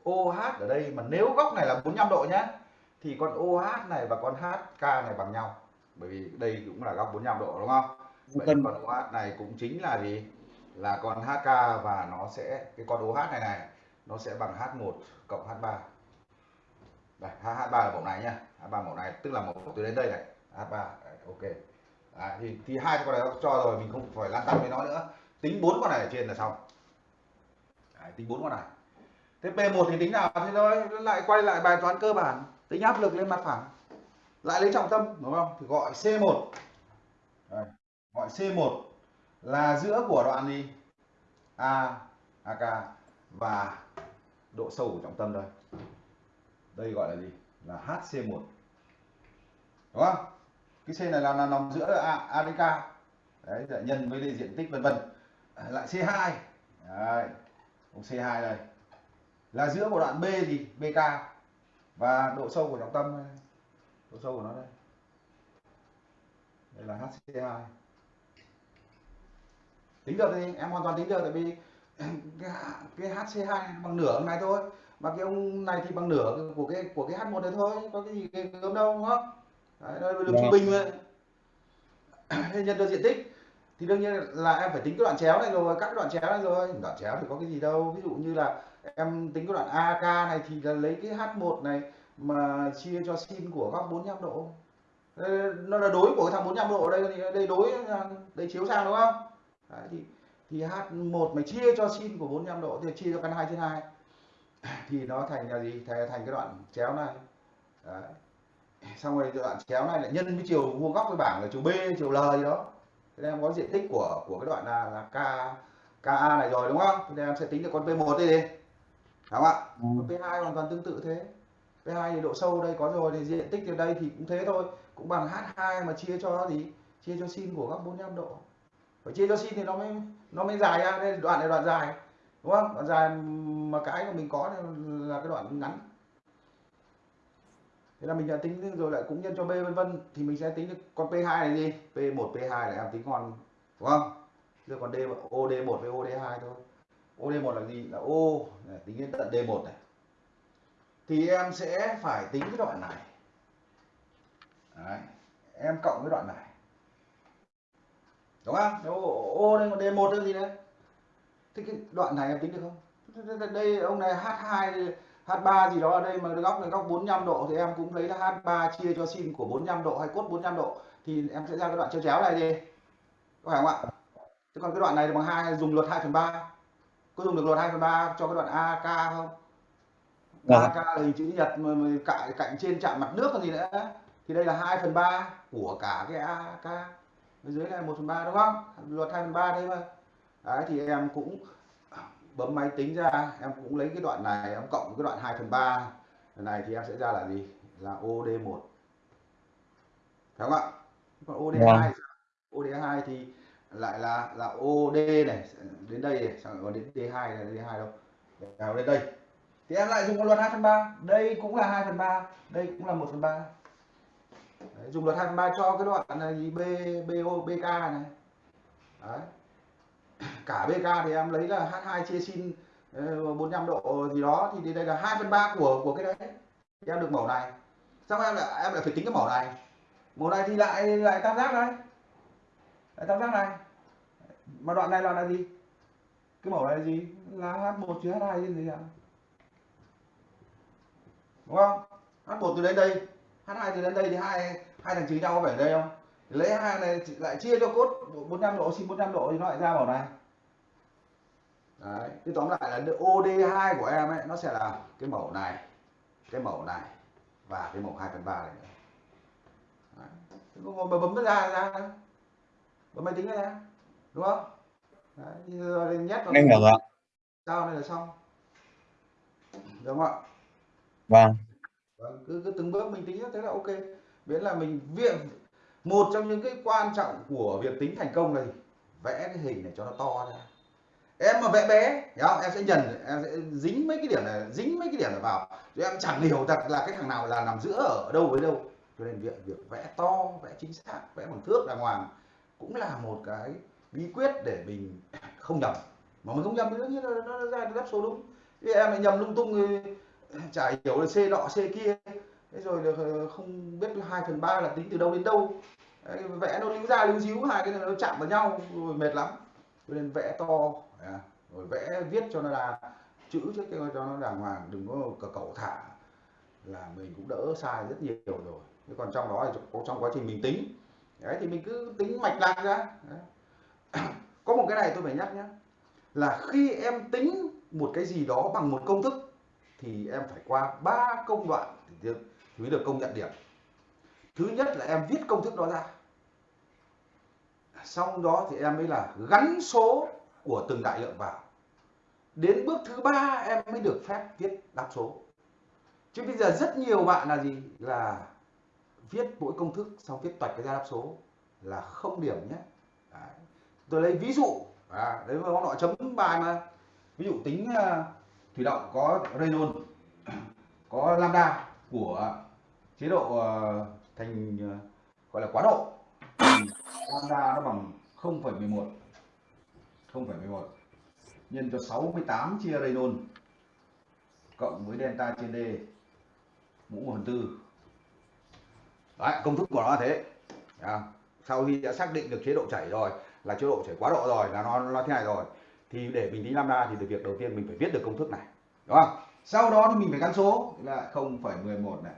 OH ở đây mà nếu góc này là 45 độ nhá thì con OH này và con HK này bằng nhau. Bởi vì đây cũng là góc 45 độ đúng không? Vậy Cần- con OH này cũng chính là gì? Là con HK và nó sẽ cái con OH này này nó sẽ bằng H1 cộng H3 đây H3 là mẫu này nhá. H3 mẫu này tức là mẫu từ đến đây này. H3 Đấy, ok. Đấy, thì, thì hai con này cho rồi mình không phải lan tăn với nó nữa tính bốn con này ở trên là xong. Đấy, tính bốn con này. Thế P1 thì tính nào? Thế thôi lại quay lại bài toán cơ bản. Tính áp lực lên mặt phẳng. Lại lấy trọng tâm đúng không? Thì gọi C1 gọi C1 là giữa của đoạn gì? A AK và độ sâu của trọng tâm đây đây gọi là gì? Là HC1 đúng không? Cái C này là, là nằm giữa A, A đến K. Đấy nhân với diện tích vân vân lại C2 đấy cũng C2 đây. Là giữa của đoạn B gì BK và độ sâu của trọng tâm đây. độ sâu của nó đây. Đây là HC2 tính được thì em hoàn toàn tính được tại vì cái, cái HC2 bằng nửa ông này thôi. Mà cái ông này thì bằng nửa của cái của cái H1 này thôi. Có cái gì cái gớm đâu đúng không? Đấy, đây là đường trung Vâng. bình mà Thế nhân được diện tích thì đương nhiên là em phải tính cái đoạn chéo này rồi các cái đoạn chéo này rồi. Đoạn chéo thì có cái gì đâu. Ví dụ như là em tính cái đoạn AK này thì là lấy cái H1 này mà chia cho sin của góc 45 độ. Nó là đối của cái thằng 45 độ đây thì đây đối đây chiếu sang đúng không? Đấy, thì thì H1 mà chia cho sin của 45 độ thì chia cho căn 2 trên 2 thì nó thành là gì? Thành, thành cái đoạn chéo này. Đấy. xong rồi đoạn chéo này lại nhân với chiều vuông góc với bảng là chiều B chiều L gì đó thế nên em có diện tích của của cái đoạn là, là K KA này rồi đúng không? Nên em sẽ tính được con P1 đây đi. Đúng không ạ? Ừ. Còn P2 hoàn toàn tương tự thế. P2 thì độ sâu đây có rồi thì diện tích ở đây thì cũng thế thôi. Cũng bằng H2 mà chia cho gì? Chia cho sin của góc 45 độ. Phải chia cho sin thì nó mới nó mới dài ra. Đây đoạn này đoạn dài. Đúng không? Đoạn dài mà cái của mình có là cái đoạn ngắn thế là mình đã tính rồi lại cũng nhân cho b vân vân thì mình sẽ tính được con p2 này gì p1 p2 là em tính còn đúng không? Giờ còn d od1 với od2 thôi. Od1 là gì? Là o này, tính đến tận d1 này. Thì em sẽ phải tính cái đoạn này. Đấy. em cộng cái đoạn này. Đúng không? Nếu o đây còn d1 là gì đấy? Thế cái đoạn này em tính được không? Đây ông này h2 H3 gì đó ở đây mà góc này góc 45 độ thì em cũng lấy là H3 chia cho sin của 45 độ hay cốt 45 độ thì em sẽ ra cái đoạn chéo chéo này đi. Có phải không ạ? Thế còn cái đoạn này bằng hai dùng luật 2 phần 3 có dùng được luật 2 phần 3 cho cái đoạn AK không? Vâng. AK là hình chữ nhật mà, mà cạnh, cạnh trên chạm mặt nước còn gì nữa. Thì đây là 2 phần 3 của cả cái AK bên dưới này 1 phần 3 đúng không? Luật 2 phần 3 đấy mà đấy thì em cũng bấm máy tính ra em cũng lấy cái đoạn này em cộng cái đoạn 2 phần 3 này thì em sẽ ra là gì? Là OD1 phải không ạ? Còn OD2 OD2 thì lại là là OD này đến đây này còn đến D2 này D2 đâu? Vào đến đây. Thì em lại dùng con luật 2 phần 3 đây cũng là 2 phần 3 đây cũng là 1 phần 3 Đấy, dùng luật 2 phần 3 cho cái đoạn này gì B BO BK này. Đấy cả BK thì em lấy là H2 chia sin 45 ờ, độ gì đó, thì đây là 2 phần 3 của của cái đấy. Thì em được mẫu này. Xong em lại em lại phải tính cái mẫu này. Mẫu này thì lại lại tam giác đây lại tam giác này. Mà đoạn này là là gì? Cái mẫu này là gì? Là H1 chia H2 chứ gì ạ? Đúng không? H1 từ đến đây. H2 từ đến đây thì hai hai thằng trừ nhau có phải ở đây không? Lấy hai này lại chia cho cốt 45 độ sin 45 độ thì nó lại ra màu này đấy thì tóm lại là OD2 của em ấy nó sẽ là cái mẫu này cái mẫu này và cái mẫu 2 phần 3 này nữa đấy. Thế ngồi mà bấm nó ra ra bấm máy tính ra đúng không đấy, giờ nhét vào Em hiểu rồi ạ. sao này là xong đúng không ạ Vâng. Vâng, cứ, cứ từng bước mình tính thế là ok miễn là mình viện một trong những cái quan trọng của việc tính thành công gì? vẽ cái hình này cho nó to ra em mà vẽ bé, nhá, em sẽ nhận, em sẽ dính mấy cái điểm này, dính mấy cái điểm này vào. Rồi em chẳng hiểu thật là cái thằng nào là nằm giữa ở đâu với đâu. Cho nên việc việc vẽ to, vẽ chính xác, vẽ bằng thước đàng hoàng cũng là một cái bí quyết để mình không nhầm. Mà mình không nhầm thì như nhiên là nó ra đáp số đúng. Thì em lại nhầm lung tung thì chả hiểu là c nọ, c kia. Thế rồi là không biết 2 phần ba là tính từ đâu đến đâu. Vẽ nó líu ra líu díu hai cái này nó chạm vào nhau rồi mệt lắm. Cho nên vẽ to à, rồi vẽ viết cho nó là chữ trước cho nó đàng hoàng đừng có cờ cẩu thả. Là mình cũng đỡ sai rất nhiều rồi. Thế còn trong đó thì có trong quá trình mình tính. Đấy thì mình cứ tính mạch lạc ra. Đấy. có một cái này tôi phải nhắc nhé là khi em tính một cái gì đó bằng một công thức thì em phải qua ba công đoạn thì, mới được công nhận điểm. Thứ nhất là em viết công thức đó ra. Sau đó thì em mới là gắn số của từng đại lượng vào. Đến bước thứ ba em mới được phép viết đáp số. Chứ bây giờ rất nhiều bạn là gì? Là viết mỗi công thức xong viết toạch cái ra đáp số là không điểm nhé. Đấy. tôi lấy ví dụ à, đấy mà họ chấm bài mà. Ví dụ tính uh, thủy động có Reynolds có lambda của chế độ uh, thành uh, gọi là quá độ. Lambda nó bằng 0,11 0,11 nhân cho 68 chia Reynolds cộng với delta trên D mũ 1 phần tư. Đấy, công thức của nó là thế. À, sau khi đã xác định được chế độ chảy rồi là chế độ chảy quá độ rồi là nó nó thế này rồi thì để mình tính lambda thì việc đầu tiên mình phải viết được công thức này. Đúng không? Sau đó thì mình phải gắn số. Là 0,11 này.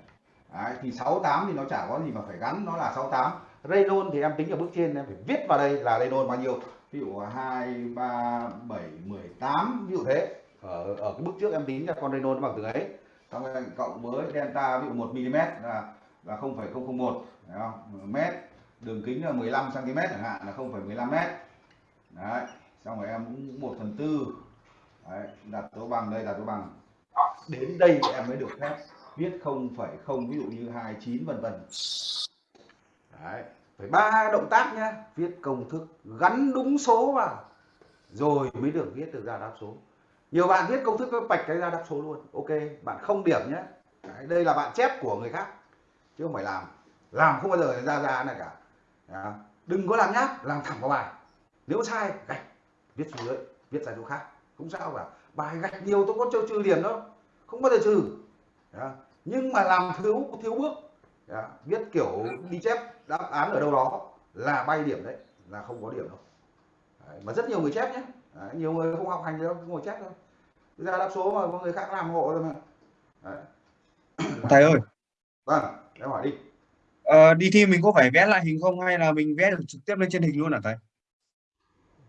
Đấy, thì 68 thì nó chả có gì mà phải gắn nó là 68 Reynolds thì em tính ở bước trên em phải viết vào đây là Reynolds bao nhiêu? Ví dụ 2 3 7 18 ví dụ thế. Ở ở cái bước trước em tính ra con Renault nó bằng từ ấy. Xong rồi cộng với delta ví dụ 1 mm là là 0,001 thấy không? mét. Đường kính là 15 cm chẳng hạn là 0,15 mét. Đấy xong rồi em cũng 1 phần tư. Đấy, đặt dấu bằng đây đặt dấu bằng. Đến đây em mới được phép viết 0,0 ví dụ như 29 vân vân. Đấy phải ba động tác nhá viết công thức gắn đúng số vào rồi mới được viết được ra đáp số. Nhiều bạn viết công thức nó bạch cái ra đáp số luôn. Ok bạn không điểm nhé đấy, đây là bạn chép của người khác chứ không phải làm. Làm không bao giờ ra ra này cả. Đó. đừng có làm nháp làm thẳng vào bài. Nếu sai gạch viết xuống dưới viết ra chỗ khác. Không sao cả. Bài gạch nhiều tôi có cho trừ điểm đâu. Không bao giờ trừ. Đó. nhưng mà làm thiếu thiếu bước đó. viết kiểu đi chép đáp án ở đâu đó là bay điểm đấy là không có điểm đâu đấy. mà rất nhiều người chép nhé đấy. nhiều người không học hành đâu ngồi chép đâu ra đáp số mà có người khác làm hộ rồi mà đấy. thầy ơi vâng em hỏi đi ờ, đi thi mình có phải vẽ lại hình không hay là mình vẽ được trực tiếp lên trên hình luôn hả thầy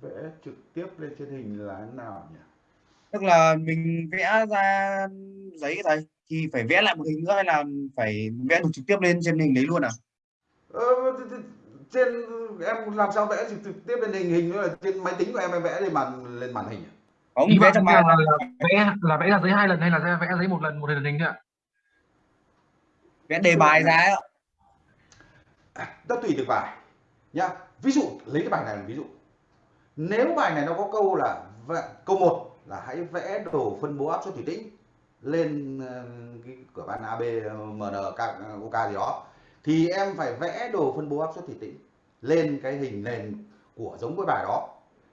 vẽ trực tiếp lên trên hình là thế nào nhỉ tức là mình vẽ ra giấy thầy thì phải vẽ lại một hình nữa hay là phải vẽ được trực tiếp lên trên hình đấy luôn à? Ờ, trên em làm sao vẽ trực, tiếp lên hình hình nữa là trên máy tính của em em vẽ lên màn lên màn hình à? không vẽ trong là, bài là vẽ là vẽ ra giấy hai lần hay là vẽ giấy một lần một lần hình thôi ạ? Vẽ đề bài ra ạ. Nó tùy từng bài nhá. Ví dụ lấy cái bài này làm ví dụ. Nếu bài này nó có câu là câu 1 là hãy vẽ đồ phân bố áp suất thủy tĩnh lên ờ, cái cửa van AB ờ, MN OK gì đó thì em phải vẽ đồ phân bố áp suất thủy tĩnh lên cái hình nền của giống cái bài đó.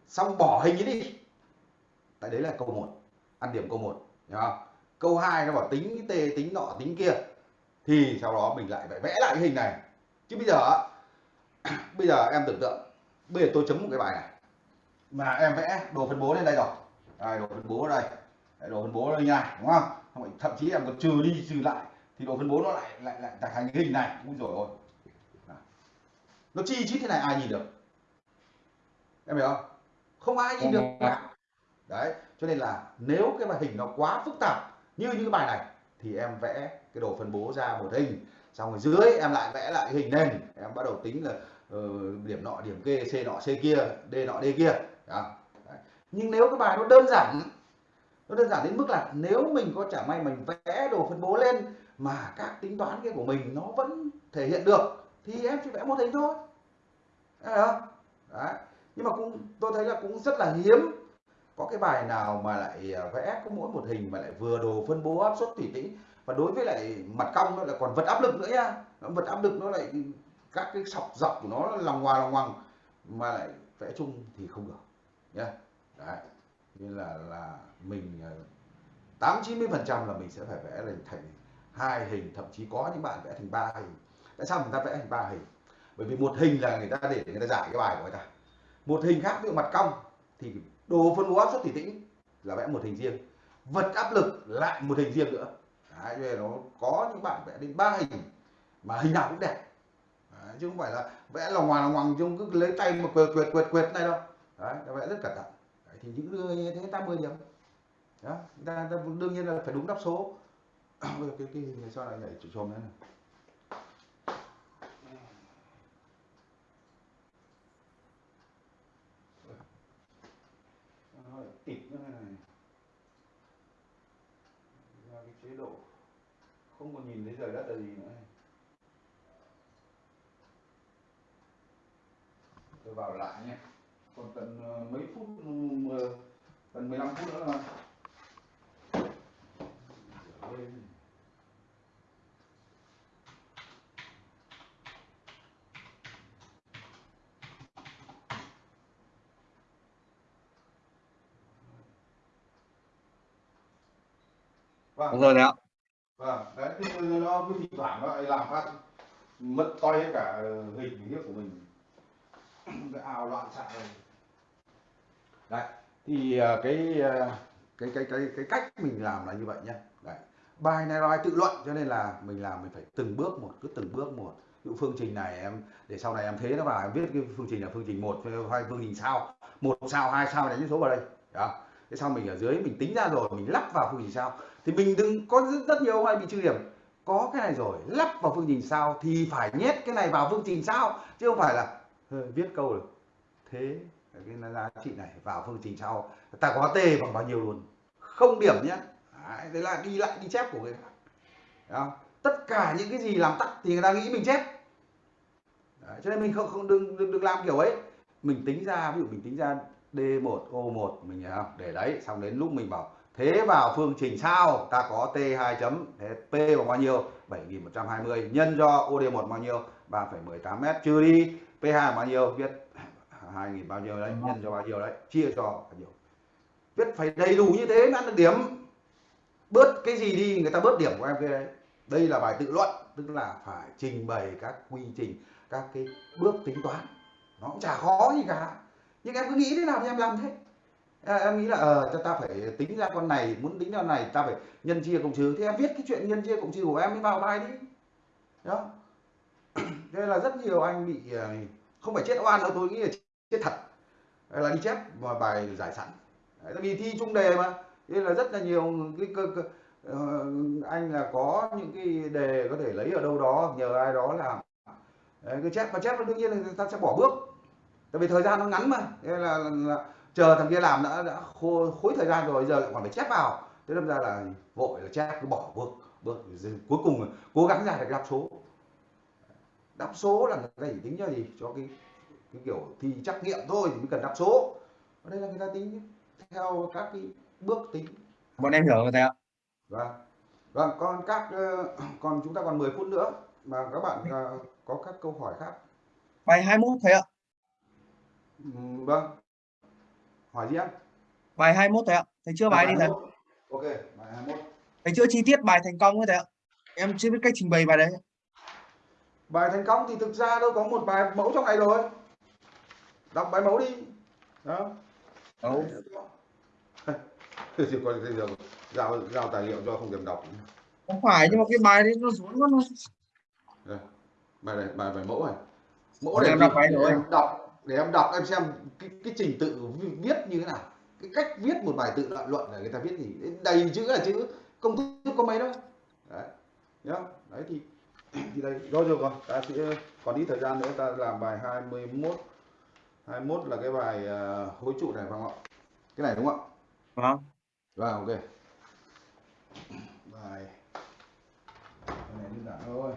Xong bỏ hình ấy đi. Tại đấy là câu 1 ăn điểm câu 1 không? Câu 2 nó bảo tính t tính nọ tính kia. Thì sau đó mình lại phải vẽ lại cái hình này. Chứ bây giờ bây giờ em tưởng tượng bây giờ tôi chấm một cái bài này. Mà em vẽ đồ phân bố lên đây rồi. Đây, đồ phân bố ở đây. Đây, đồ phân bố ở đây như này đúng không? Thậm chí em còn trừ đi trừ lại. Thì độ phân bố nó lại lại lại thành cái hình này. Cũng rồi ôi. Nó chi chít thế này ai nhìn được? Em hiểu không? Không ai nhìn được cả. Đấy cho nên là nếu cái bài hình nó quá phức tạp như những cái bài này thì em vẽ cái đồ phân bố ra một hình. Xong rồi dưới em lại vẽ lại cái hình nền. Em bắt đầu tính là uh, điểm nọ điểm kia c nọ c kia d nọ d kia. Đấy. nhưng nếu cái bài nó đơn giản nó đơn giản đến mức là nếu mình có chả may mình vẽ đồ phân bố lên mà các tính toán kia của mình nó vẫn thể hiện được, thì em chỉ vẽ một hình thôi. Đấy không? Đấy. nhưng mà cũng, tôi thấy là cũng rất là hiếm có cái bài nào mà lại à, vẽ có mỗi một hình mà lại vừa đồ phân bố áp suất thủy tĩnh và đối với lại mặt cong nó lại còn vật áp lực nữa nha. Vật áp lực nó lại, các cái sọc dọc của nó lòng ngoài lòng ngoằng mà lại vẽ chung thì không được nhé đấy. Nên là là mình à, tám chín mươi phần trăm là mình sẽ phải vẽ lên thành hai hình thậm chí có những bạn vẽ thành ba hình. Tại sao người ta vẽ thành ba hình? Bởi vì một hình là người ta để người ta giải cái bài của người ta. Một hình khác ví dụ mặt cong thì đồ phân bố áp suất thủy tĩnh là vẽ một hình riêng. Vật áp lực lại một hình riêng nữa. Đấy, cho nên nó có những bạn vẽ đến ba hình mà hình nào cũng đẹp. Đấy, chứ không phải là vẽ lòng ngoài lòng ngoằng chung cứ lấy tay mà quệt quệt quệt quệt này đâu. Đấy, vẽ rất cẩn thận. Đấy, thì những người như thế ta 10 điểm đó ta, ta đương nhiên là phải đúng đáp số. Cái cái, cái sao lại nhảy chồm nữa này? Tịt này ra cái chế độ không còn nhìn thấy trời đất là gì nữa này. tôi vào lại nhé. Còn tận ờ, mấy phút ừ, tận 15 phút nữa là mà vâng. Đúng rồi đấy ạ. vâng đấy thì nó cứ thỉnh thoảng nó lại làm phát mất toi hết cả hình hiếp của mình. Cái ào loạn xạ này. Đấy thì à, cái à, cái cái cái cái cách mình làm là như vậy nhé đấy bài này bài tự luận cho nên là mình làm mình phải từng bước một cứ từng bước một. Những dụ phương trình này em để sau này em thế nó vào em viết cái phương trình là phương trình một hay phương trình sao một sao hai sao đánh số vào đây. Đó. Thế sau mình ở dưới mình tính ra rồi mình lắp vào phương trình sao thì mình đừng có rất, rất nhiều ông hay bị trừ điểm. Có cái này rồi lắp vào phương trình sao thì phải nhét cái này vào phương trình sao chứ không phải là viết câu được. Thế cái giá trị này vào phương trình sau. Ta có t bằng bao nhiêu luôn? Không điểm nhé. Đấy, đấy là đi lại đi chép của người khác Thấy tất cả những cái gì làm tắt thì người ta nghĩ mình chép. Đấy, cho nên mình không không đừng, đừng đừng làm kiểu ấy. Mình tính ra ví dụ mình tính ra D1 O1 mình không? Để đấy xong đến lúc mình bảo thế vào phương trình sao? Ta có T2 chấm thế P bằng bao nhiêu? 7120 nhân cho OD1 bao nhiêu? 3,18 m trừ đi P2 bao nhiêu? Viết 2000 bao nhiêu đấy nhân cho bao nhiêu đấy chia cho bao nhiêu. Viết phải đầy đủ như thế mới ăn được điểm bớt cái gì đi người ta bớt điểm của em cái đấy. Đây là bài tự luận tức là phải trình bày các quy trình các cái bước tính toán. Nó cũng chả khó gì cả. Nhưng em cứ nghĩ thế nào thì em làm thế. À, em nghĩ là ờ cho ta phải tính ra con này muốn tính ra con này ta phải nhân chia cộng trừ. Thì em viết cái chuyện nhân chia cộng trừ của em mới vào bài đi. Đó. Đây là rất nhiều anh bị ờ, không phải chết oan đâu tôi nghĩ là chết thật. Là đi chép vào bài giải sẵn. Đấy, tại vì thi chung đề mà nên là rất là nhiều cái cơ, cơ, ờ, anh là có những cái đề có thể lấy ở đâu đó nhờ ai đó làm Đấy, cái chép mà chép đương nhiên là người ta sẽ bỏ bước. Tại vì thời gian nó ngắn mà thế là, là, là chờ thằng kia làm đã đã khô, khối thời gian rồi giờ lại còn phải chép vào. Thế đâm ra là vội là chép cứ bỏ bước bước cuối cùng là cố gắng ra được đáp số. Đáp số là người ta chỉ tính cho gì? Cho cái cái kiểu thi trắc nghiệm thôi thì mới cần đáp số. Ở đây là người ta tính theo các cái bước tính Bọn em hiểu rồi thầy ạ. vâng vâng còn các ờ, còn chúng ta còn 10 phút nữa mà các bạn ờ, có các câu hỏi khác Bài 21 thầy ạ. Vâng hỏi gì em Bài 21 thầy ạ. Thầy chưa bài đi thầy. 21. ok bài 21 Thầy chưa chi tiết bài thành công ấy thầy ạ. Em chưa biết cách trình bày bài đấy. bài thành công thì thực ra đâu có một bài mẫu trong này rồi đọc bài mẫu đi đó Đâu. Thì còn giờ giao giao tài liệu cho không thèm đọc. Không phải nhưng mà cái bài đấy nó quá nó. Đây, bài này bài bài mẫu này. Mẫu Còn để em đọc bài để rồi. em đọc để em đọc em xem cái, cái trình tự vi- viết như thế nào. Cái cách viết một bài tự luận luận là người ta viết gì. Đầy chữ là chữ công thức có mấy đâu đấy nhá. Đấy thì thì đây rồi rồi. Còn ta sẽ còn ít thời gian nữa ta làm bài 21 21 là cái bài à, hối trụ này phải không ạ? Cái này đúng không ạ? Vâng. Vâng, ok. Bài. Cái này đơn giản thôi.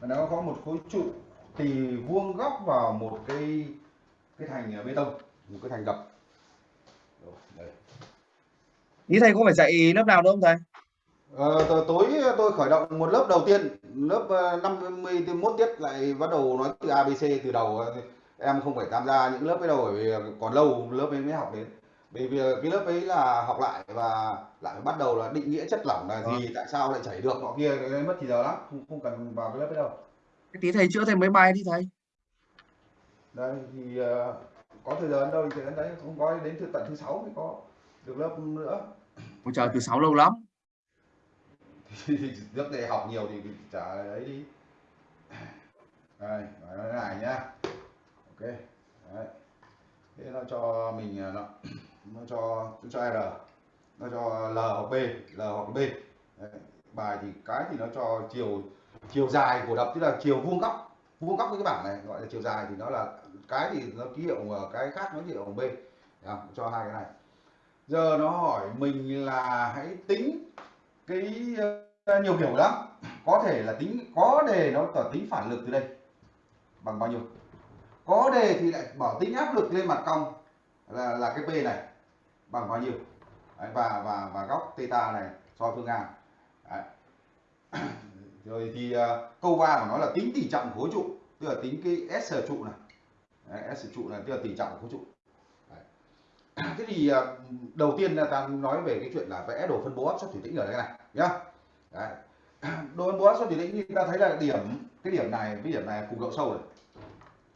Và nó có một khối trụ thì vuông góc vào một cái cái thành bê tông, một cái thành gập. Rồi. Ý thầy có phải dạy lớp nào nữa không thầy? Ờ, tối tôi khởi động một lớp đầu tiên, lớp ờ, 51 tiết lại bắt đầu nói từ ABC từ đầu. Em không phải tham gia những lớp ấy đâu bởi vì còn lâu lớp ấy mới học đến. Bởi vì cái lớp ấy là học lại và lại bắt đầu là định nghĩa chất lỏng là gì, tại sao lại chảy được nọ kia, cái đấy mất thì giờ lắm, không, không cần vào cái lớp ấy đâu. Cái tí thầy chữa thêm mấy bài đi thầy. Đây thì ờ, có thời gian đâu thì gian đấy, không có đến từ tận thứ sáu mới có được lớp nữa. Ôi trời từ 6 lâu lắm. trước đây học nhiều thì trả ấy đi đây nói lại nhá ok, đấy. Thế nó cho mình à, nó nó cho nó cho r. Nó cho l hoặc b, l hoặc b. Đấy. bài thì, cái thì nó cho chiều chiều dài của đập, tức là chiều vuông góc vuông góc với cái bảng này, gọi là chiều dài thì nó là, cái thì nó ký hiệu à, cái khác nó ký hiệu bằng b. Đấy cho hai cái này. Giờ nó hỏi mình là hãy tính cái à, nhiều kiểu lắm có thể là tính, có đề nó tỏ tính phản lực từ đây. Bằng bao nhiêu? Có đề thì lại bảo tính áp lực lên mặt cong. Là là cái p này bằng bao nhiêu? Đấy, và và và góc theta này so phương ngang Đấy. rồi thì uh, câu 3 của nó là tính tỷ trọng của khối trụ tức là tính cái s trụ này. Đấy, s trụ này tức là tỷ trọng của khối trụ. Đấy. thế thì uh, đầu tiên là ta nói về cái chuyện là vẽ đồ phân bố áp suất thủy tĩnh ở đây này nhá. Đấy. đồ phân bố áp suất thủy tĩnh thì ta thấy là điểm cái điểm này với điểm này cùng độ sâu rồi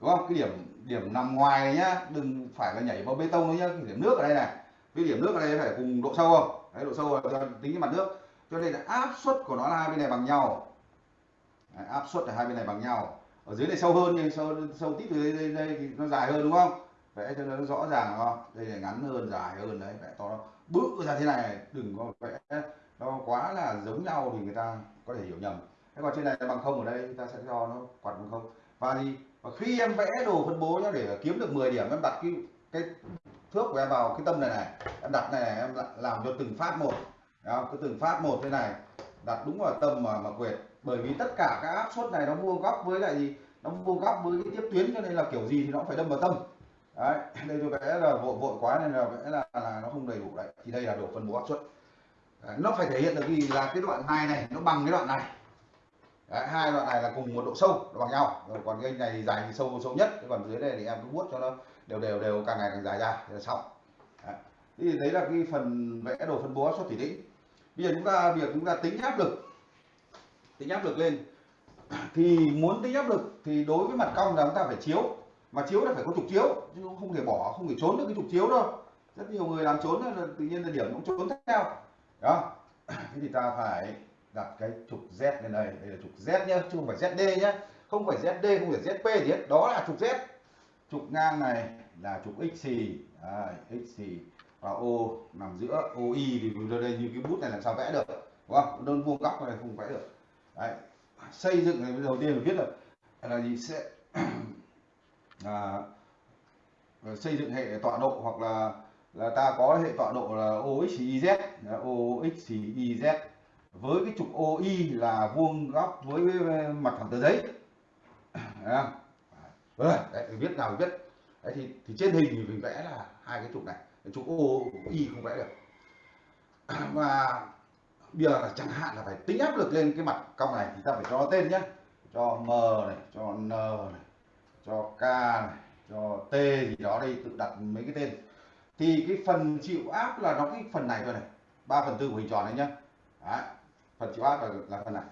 đúng không? Cái điểm điểm nằm ngoài này nhá đừng phải là nhảy vào bê tông nữa nhá. Cái điểm nước ở đây này cái điểm nước ở đây phải cùng độ sâu không? Đấy độ sâu là tính cái mặt nước. Cho nên là áp suất của nó là hai bên này bằng nhau. Đấy, áp suất là hai bên này bằng nhau. Ở dưới này sâu hơn nhưng sâu sâu tít từ đây, đây, đây thì nó dài hơn đúng không? Vẽ cho nó rõ ràng không? Đây là ngắn hơn dài hơn đấy vẽ to nó bự ra thế này đừng có vẽ nó quá là giống nhau thì người ta có thể hiểu nhầm. Thế còn trên này bằng không ở đây ta sẽ cho nó quạt bằng không. Và thì và khi em vẽ đồ phân bố nhá để kiếm được 10 điểm em đặt cái cái thước của em vào cái tâm này này. Em đặt này, này em làm cho từng phát một. Không? cứ từng phát một thế này. Đặt đúng vào tâm mà mà quệt bởi vì tất cả các áp suất này nó vuông góc với lại gì nó vuông góc với cái tiếp tuyến cho nên là kiểu gì thì nó phải đâm vào tâm. Đấy đây tôi vẽ là vội vội quá nên là vẽ là, là nó không đầy đủ đấy. Thì đây là đồ phân bố áp suất đấy, nó phải thể hiện được gì? Là cái đoạn này này nó bằng cái đoạn này. Đấy, hai đoạn này là cùng một độ sâu nó bằng nhau. Rồi còn cái này thì dài thì sâu sâu nhất. Còn dưới này thì em cứ vuốt cho nó đều đều đều càng ngày càng dài ra thì là xong. Đấy. thì đấy là cái phần vẽ đồ phân bố áp suất thủy tĩnh bây giờ chúng ta việc chúng ta tính áp lực tính áp lực lên. Thì muốn tính áp lực thì đối với mặt cong là chúng ta phải chiếu. Mà chiếu là phải có trục chiếu chứ không thể bỏ không thể trốn được cái trục chiếu đâu. Rất nhiều người làm trốn là tự nhiên là điểm cũng trốn theo. Đó. Thế thì ta phải đặt cái trục Z lên đây. Đây là trục Z nhé chứ không phải ZD nhé không phải ZD không phải ZP gì hết. Đó là trục Z. Trục ngang này là trục x xì à, x xì và O nằm giữa OI thì ở đây như cái bút này làm sao vẽ được đúng không? Đơn vuông góc này không vẽ được. Đấy. xây dựng này đầu tiên phải viết là là gì? Sẽ à, xây dựng hệ tọa độ hoặc là là ta có hệ tọa độ là OXYZ OXYZ với cái trục OI là vuông góc với mặt phẳng tờ giấy. Đấy, đấy, đấy viết nào viết đấy, thì, thì trên hình thì mình vẽ là hai cái trục này. Trục OI không vẽ được. Và bây giờ là chẳng hạn là phải tính áp lực lên cái mặt cong này thì ta phải cho tên nhé cho M này cho N này cho K này cho T gì đó đây tự đặt mấy cái tên. Thì cái phần chịu áp là nó cái phần này thôi này. 3 phần tư của hình tròn này nhá. Đấy phần chịu áp là, là phần này.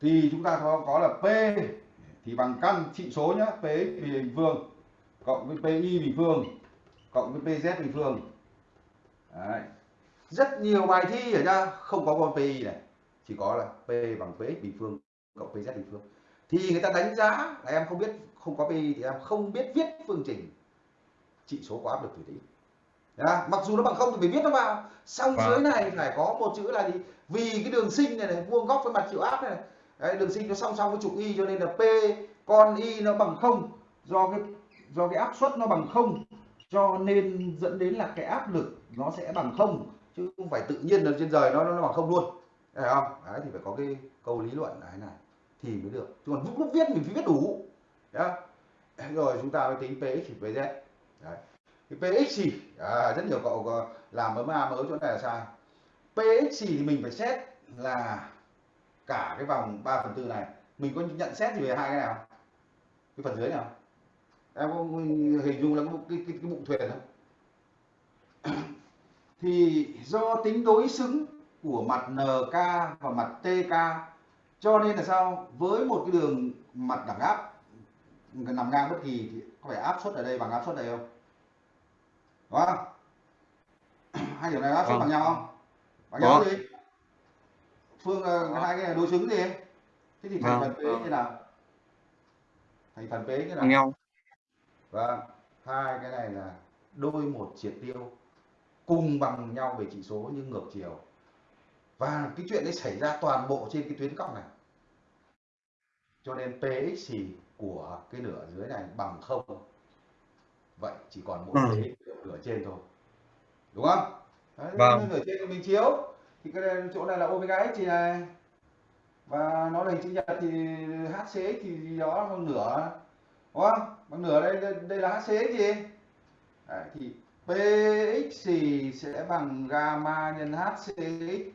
Thì chúng ta có, có là P thì bằng căn trị số nhá P bình phương cộng với PI bình phương cộng với PZ bình phương. Đấy. rất nhiều bài thi ở nha không có con PI này chỉ có là P bằng PX bình phương cộng PZ bình phương. Thì người ta đánh giá là em không biết không có PI thì em không biết viết phương trình trị số của áp lực thủy tĩnh mặc dù nó bằng không thì phải viết nó vào. Xong Vâng. dưới này phải có một chữ là gì vì cái đường sinh này, này vuông góc với mặt chịu áp này, này. Đấy, đường sinh nó song song với trục y cho nên là p con y nó bằng không. Do cái do cái áp suất nó bằng không cho nên dẫn đến là cái áp lực nó sẽ bằng không. Chứ không phải tự nhiên là trên trời nó nó bằng không luôn. Đấy không? Đấy thì phải có cái câu lý luận này này. Thì mới được. Chứ còn lúc, lúc viết mình phải viết đủ. Đấy. rồi chúng ta mới tính px thì pz đấy. Cái px gì à, rất nhiều cậu làm mớ ma mớ chỗ này là sai px gì thì mình phải xét là cả cái vòng 3 phần tư này. Mình có nhận xét gì về hai cái nào? Cái phần dưới nào? Em có hình dung là cái, cái, cái, cái bụng thuyền không? Thì do tính đối xứng của mặt NK và mặt TK cho nên là sao? Với một cái đường mặt đẳng áp nằm ngang bất kỳ thì có phải áp suất ở đây bằng áp suất đây không? Đúng không? Hai điểm này áp suất Vâng. bằng nhau không Có. nhau gì phương ờ, hai cái này đối xứng gì? Thế thì thành Vâng. phần p như nào? Thành phần p như nào? Nhau vâng. Hai cái này là đôi một triệt tiêu cùng bằng nhau về chỉ số nhưng ngược chiều. Và cái chuyện đấy xảy ra toàn bộ trên cái tuyến cong này. Cho nên px của cái nửa dưới này bằng không. Vậy chỉ còn mỗi Ừ. nửa trên thôi. Đúng không đấy, Vâng. nửa trên mình chiếu. Thì cái này, chỗ này là omega x thì này. Và nó là hình chữ nhật thì hcx thì gì đó bằng nửa. Đúng không? Bằng nửa đây đây, là hcx gì? Đấy, thì px thì sẽ bằng gamma nhân hcx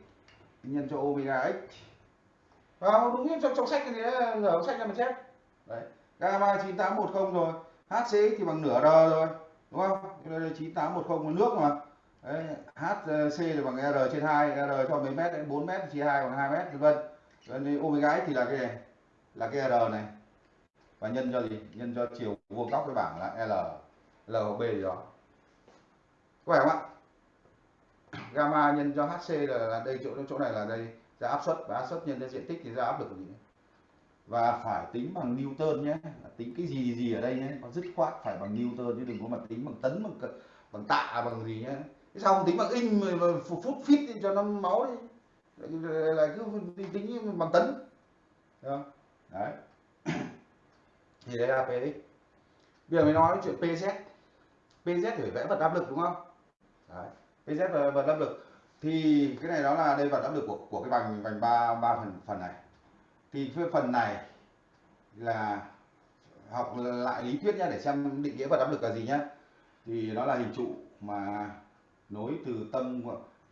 nhân cho omega x. Vào đúng như trong, trong sách này nửa sách là mình chép đấy gamma 9810 rồi hcx thì bằng nửa r rồi. Đúng không? Đây là 9810 là nước mà đấy, hc là bằng r trên 2 r cho mấy mét đấy 4 mét chia 2 bằng 2 mét vân vân. Nên omega x thì là cái này là cái r này. Và nhân cho gì? Nhân cho chiều vuông góc cái bảng là l l hoặc b gì đó. Có phải không ạ? Gamma nhân cho hc là, là đây chỗ chỗ này là đây ra áp suất. Và áp suất nhân cho diện tích thì ra áp lực gì và phải tính bằng Newton nhé tính cái gì gì ở đây nhé nó dứt khoát phải bằng Newton chứ đừng có mà tính bằng tấn bằng bằng tạ bằng gì nhé sao không tính bằng in mà, phút phút cho nó máu đi. Lại, lại cứ tính, bằng tấn. Được không? đấy. Thì đấy là PX bây giờ mới nói chuyện PZ PZ phải vẽ vật áp lực đúng không? Đấy. PZ là vật áp lực. Thì cái này đó là đây vật áp lực của của cái vành vành ba ba phần phần này. Thì cái phần này là học lại lý thuyết nhá để xem định nghĩa vật áp lực là gì nhá. Thì nó là hình trụ mà nối từ tâm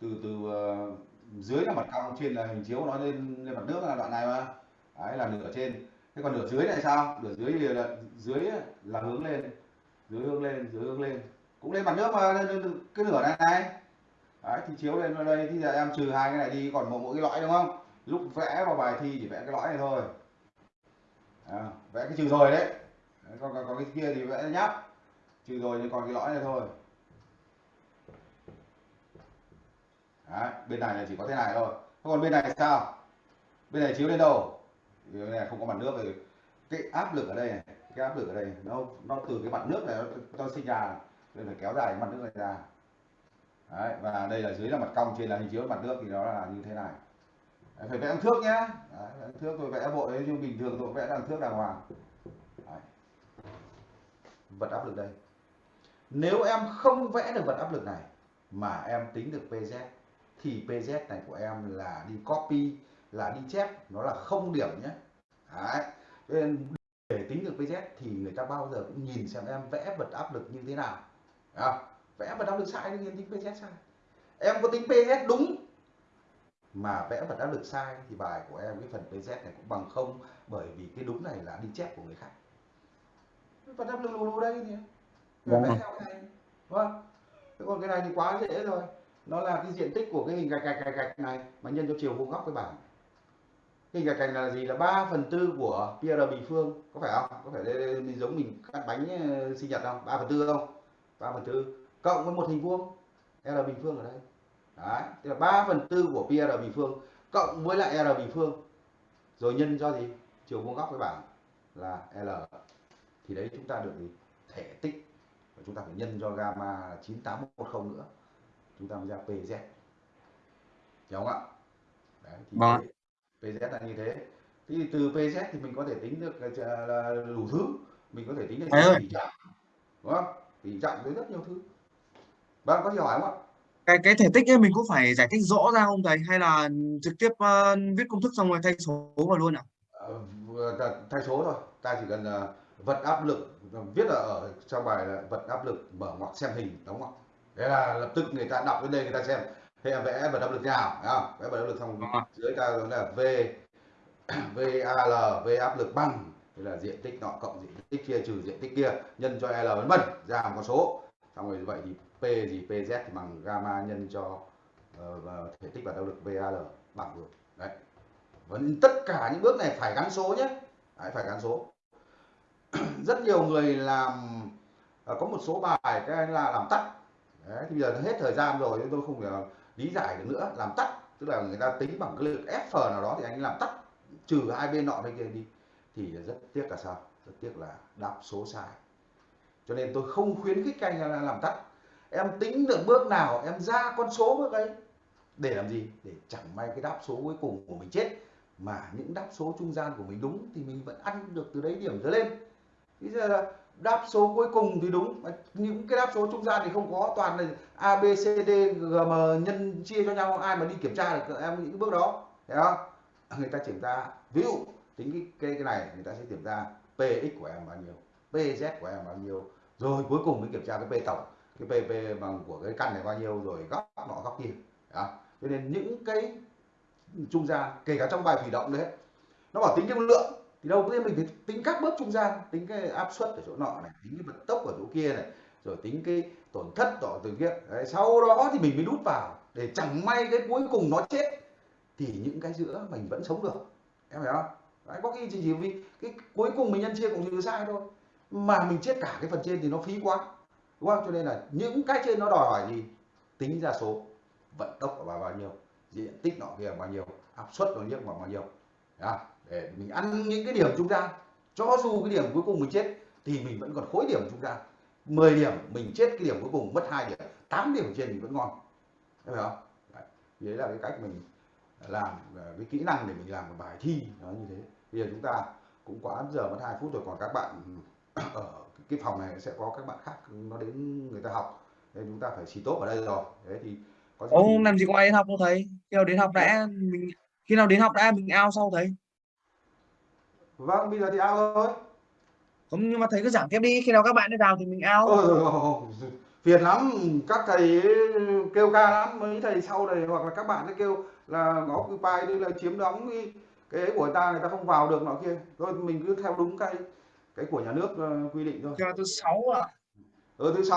từ từ uh, dưới là mặt cong trên là hình chiếu nó lên lên mặt nước là đoạn này mà. Đấy là nửa trên. Thế còn nửa dưới này sao? Nửa dưới thì là dưới là hướng lên. Dưới hướng lên dưới hướng lên. Cũng lên mặt nước mà lên, cái nửa này này. Đấy thì chiếu lên vào đây thì giờ em trừ hai cái này đi còn một mỗi cái lõi đúng không? Lúc vẽ vào bài thi chỉ vẽ cái lõi này thôi. À, vẽ cái trừ rồi đấy. Đấy, còn, còn, còn cái kia thì vẽ nháp. Trừ rồi nhưng còn cái lõi này thôi. Đấy, bên này là chỉ có thế này thôi. Thế còn bên này sao? Bên này chiếu lên đâu? Bên này không có mặt nước thì cái áp lực ở đây này cái áp lực ở đây nó nó từ cái mặt nước này nó, nó sinh ra nên phải kéo dài cái mặt nước này ra. Đấy, và đây là dưới là mặt cong trên là hình chiếu mặt nước thì nó là như thế này. Đấy, phải vẽ đằng thước nhá. Đấy, thước tôi vẽ bộ ấy nhưng bình thường tôi vẽ đằng thước đàng hoàng. Đấy. vật áp lực đây. Nếu em không vẽ được vật áp lực này mà em tính được PZ thì PZ này của em là đi copy là đi chép nó là không điểm nhé Đấy. Nên để tính được PZ thì người ta bao giờ cũng nhìn xem em vẽ vật áp lực như thế nào không? vẽ vật áp lực sai thì tính PZ sai em có tính PZ đúng mà vẽ vật áp lực sai thì bài của em cái phần PZ này cũng bằng không bởi vì cái đúng này là đi chép của người khác vật áp lực lù lù đây thì Vâng. vẽ theo này vâng thế còn cái này thì quá dễ rồi nó là cái diện tích của cái hình gạch gạch gạch gạch này mà nhân cho chiều vuông góc cái bảng. Hình gạch gạch là gì? Là 3 phần tư của pr bình phương. Có phải không? Có phải đây, đây, đây giống mình cắt bánh ờ, sinh nhật không? 3 phần tư không? 3 phần tư. Cộng với một hình vuông. R bình phương ở đây. Đấy tức là 3 phần tư của pr bình phương cộng với lại r bình phương. Rồi nhân cho gì? Chiều vuông góc cái bảng là l. Thì đấy chúng ta được gì? Thể tích. Và chúng ta phải nhân cho gamma 9810 nữa chúng ta mới ra PZ hiểu không ạ? Đấy, thì Vâng. PZ là như thế. Thì từ PZ thì mình có thể tính được là, đủ thứ. Mình có thể tính được tỷ trọng đúng không? Tỷ trọng với rất nhiều thứ. Vâng có gì hỏi không ạ? Cái cái thể tích ấy mình có phải giải thích rõ ra không thầy? Hay là trực tiếp ờ, viết công thức xong rồi thay số vào luôn ạ? Vừa là thay số thôi. Ta chỉ cần ờ, vật áp lực viết ở trong bài là vật áp lực mở ngoặc xem hình đóng ngoặc thế là lập tức người ta đọc đến đây người ta xem thế em vẽ vật áp lực nào không? Vẽ vật áp lực xong dưới ta là v val v áp lực bằng thế là diện tích nọ cộng diện tích kia trừ diện tích kia nhân cho l vân vân ra một con số. Xong rồi như vậy thì p gì pz thì bằng gamma nhân cho và thể tích vật áp lực val bằng được đấy. Vẫn tất cả những bước này phải gắn số nhé. Đấy, phải gắn số. Rất nhiều người làm ờ, có một số bài cái là làm tắt Đấy, thì bây giờ hết thời gian rồi tôi không thể lý giải được nữa. Làm tắt tức là người ta tính bằng cái lực F nào đó thì anh làm tắt trừ hai bên nọ bên kia đi. Thì rất tiếc là sao? Rất tiếc là đáp số sai. Cho nên tôi không khuyến khích anh làm tắt. Em tính được bước nào em ra con số bước ấy để làm gì? Để chẳng may cái đáp số cuối cùng của mình chết. Mà những đáp số trung gian của mình đúng thì mình vẫn ăn được từ đấy điểm trở lên. Bây giờ là đáp số cuối cùng thì đúng. Những cái đáp số trung gian thì không có toàn là a b c d gm nhân chia cho nhau ai mà đi kiểm tra được em những cái bước đó thấy không? Người ta kiểm tra ví dụ tính cái cái, cái này người ta sẽ kiểm tra px của em bao nhiêu pz của em bao nhiêu rồi cuối cùng mới kiểm tra cái p tổng cái p p bằng của cái căn này bao nhiêu rồi góc nọ góc kia đó cho nên những cái trung gian kể cả trong bài thủy động đấy nó bảo tính cái lượng thì đầu tiên mình phải tính các bước trung gian tính cái áp suất ở chỗ nọ này tính cái vận tốc ở chỗ kia này rồi tính cái tổn thất tỏ từ kia. Đấy, sau đó thì mình mới đút vào để chẳng may cái cuối cùng nó chết thì những cái giữa mình vẫn sống được. Em hiểu không? Đấy, có khi chỉ, chỉ vì cái cuối cùng mình nhân chia cũng trừ sai thôi. Mà mình chết cả cái phần trên thì nó phí quá đúng không? Cho nên là những cái trên nó đòi hỏi gì? Tính ra số vận tốc của bà bao nhiêu diện tích nọ kia bao nhiêu áp suất nó nhất bao nhiêu. Đó, để mình ăn những cái điểm trung gian cho dù cái điểm cuối cùng mình chết thì mình vẫn còn khối điểm trung gian 10 điểm mình chết cái điểm cuối cùng mất hai điểm. 8 điểm trên mình vẫn ngon. Thấy không? Đấy. Đấy là cái cách mình làm à, cái kỹ năng để mình làm một bài thi nó như thế. Bây giờ chúng ta cũng quá giờ mất hai phút rồi còn các bạn ở cái phòng này sẽ có các bạn khác nó đến người ta học. Nên chúng ta phải xì tốt ở đây rồi. Thế thì có gì Ô, thì- làm gì có ai đến học đâu thầy? Khi nào đến học đã mình khi nào đến học đã mình ao sau thầy vâng bây giờ thì ao thôi. Không nhưng mà thầy cứ giảng tiếp đi khi nào các bạn đi vào thì mình ao. Ôi, phiền lắm các thầy kêu ca lắm mấy thầy sau này hoặc là các bạn ấy kêu là ngó cứ bài đi là chiếm đóng cái cái của ta người ta không vào được nọ kia. Thôi mình cứ theo đúng cái cái của nhà nước ờ, quy định thôi. Cho thứ sáu ạ. Ở thứ sáu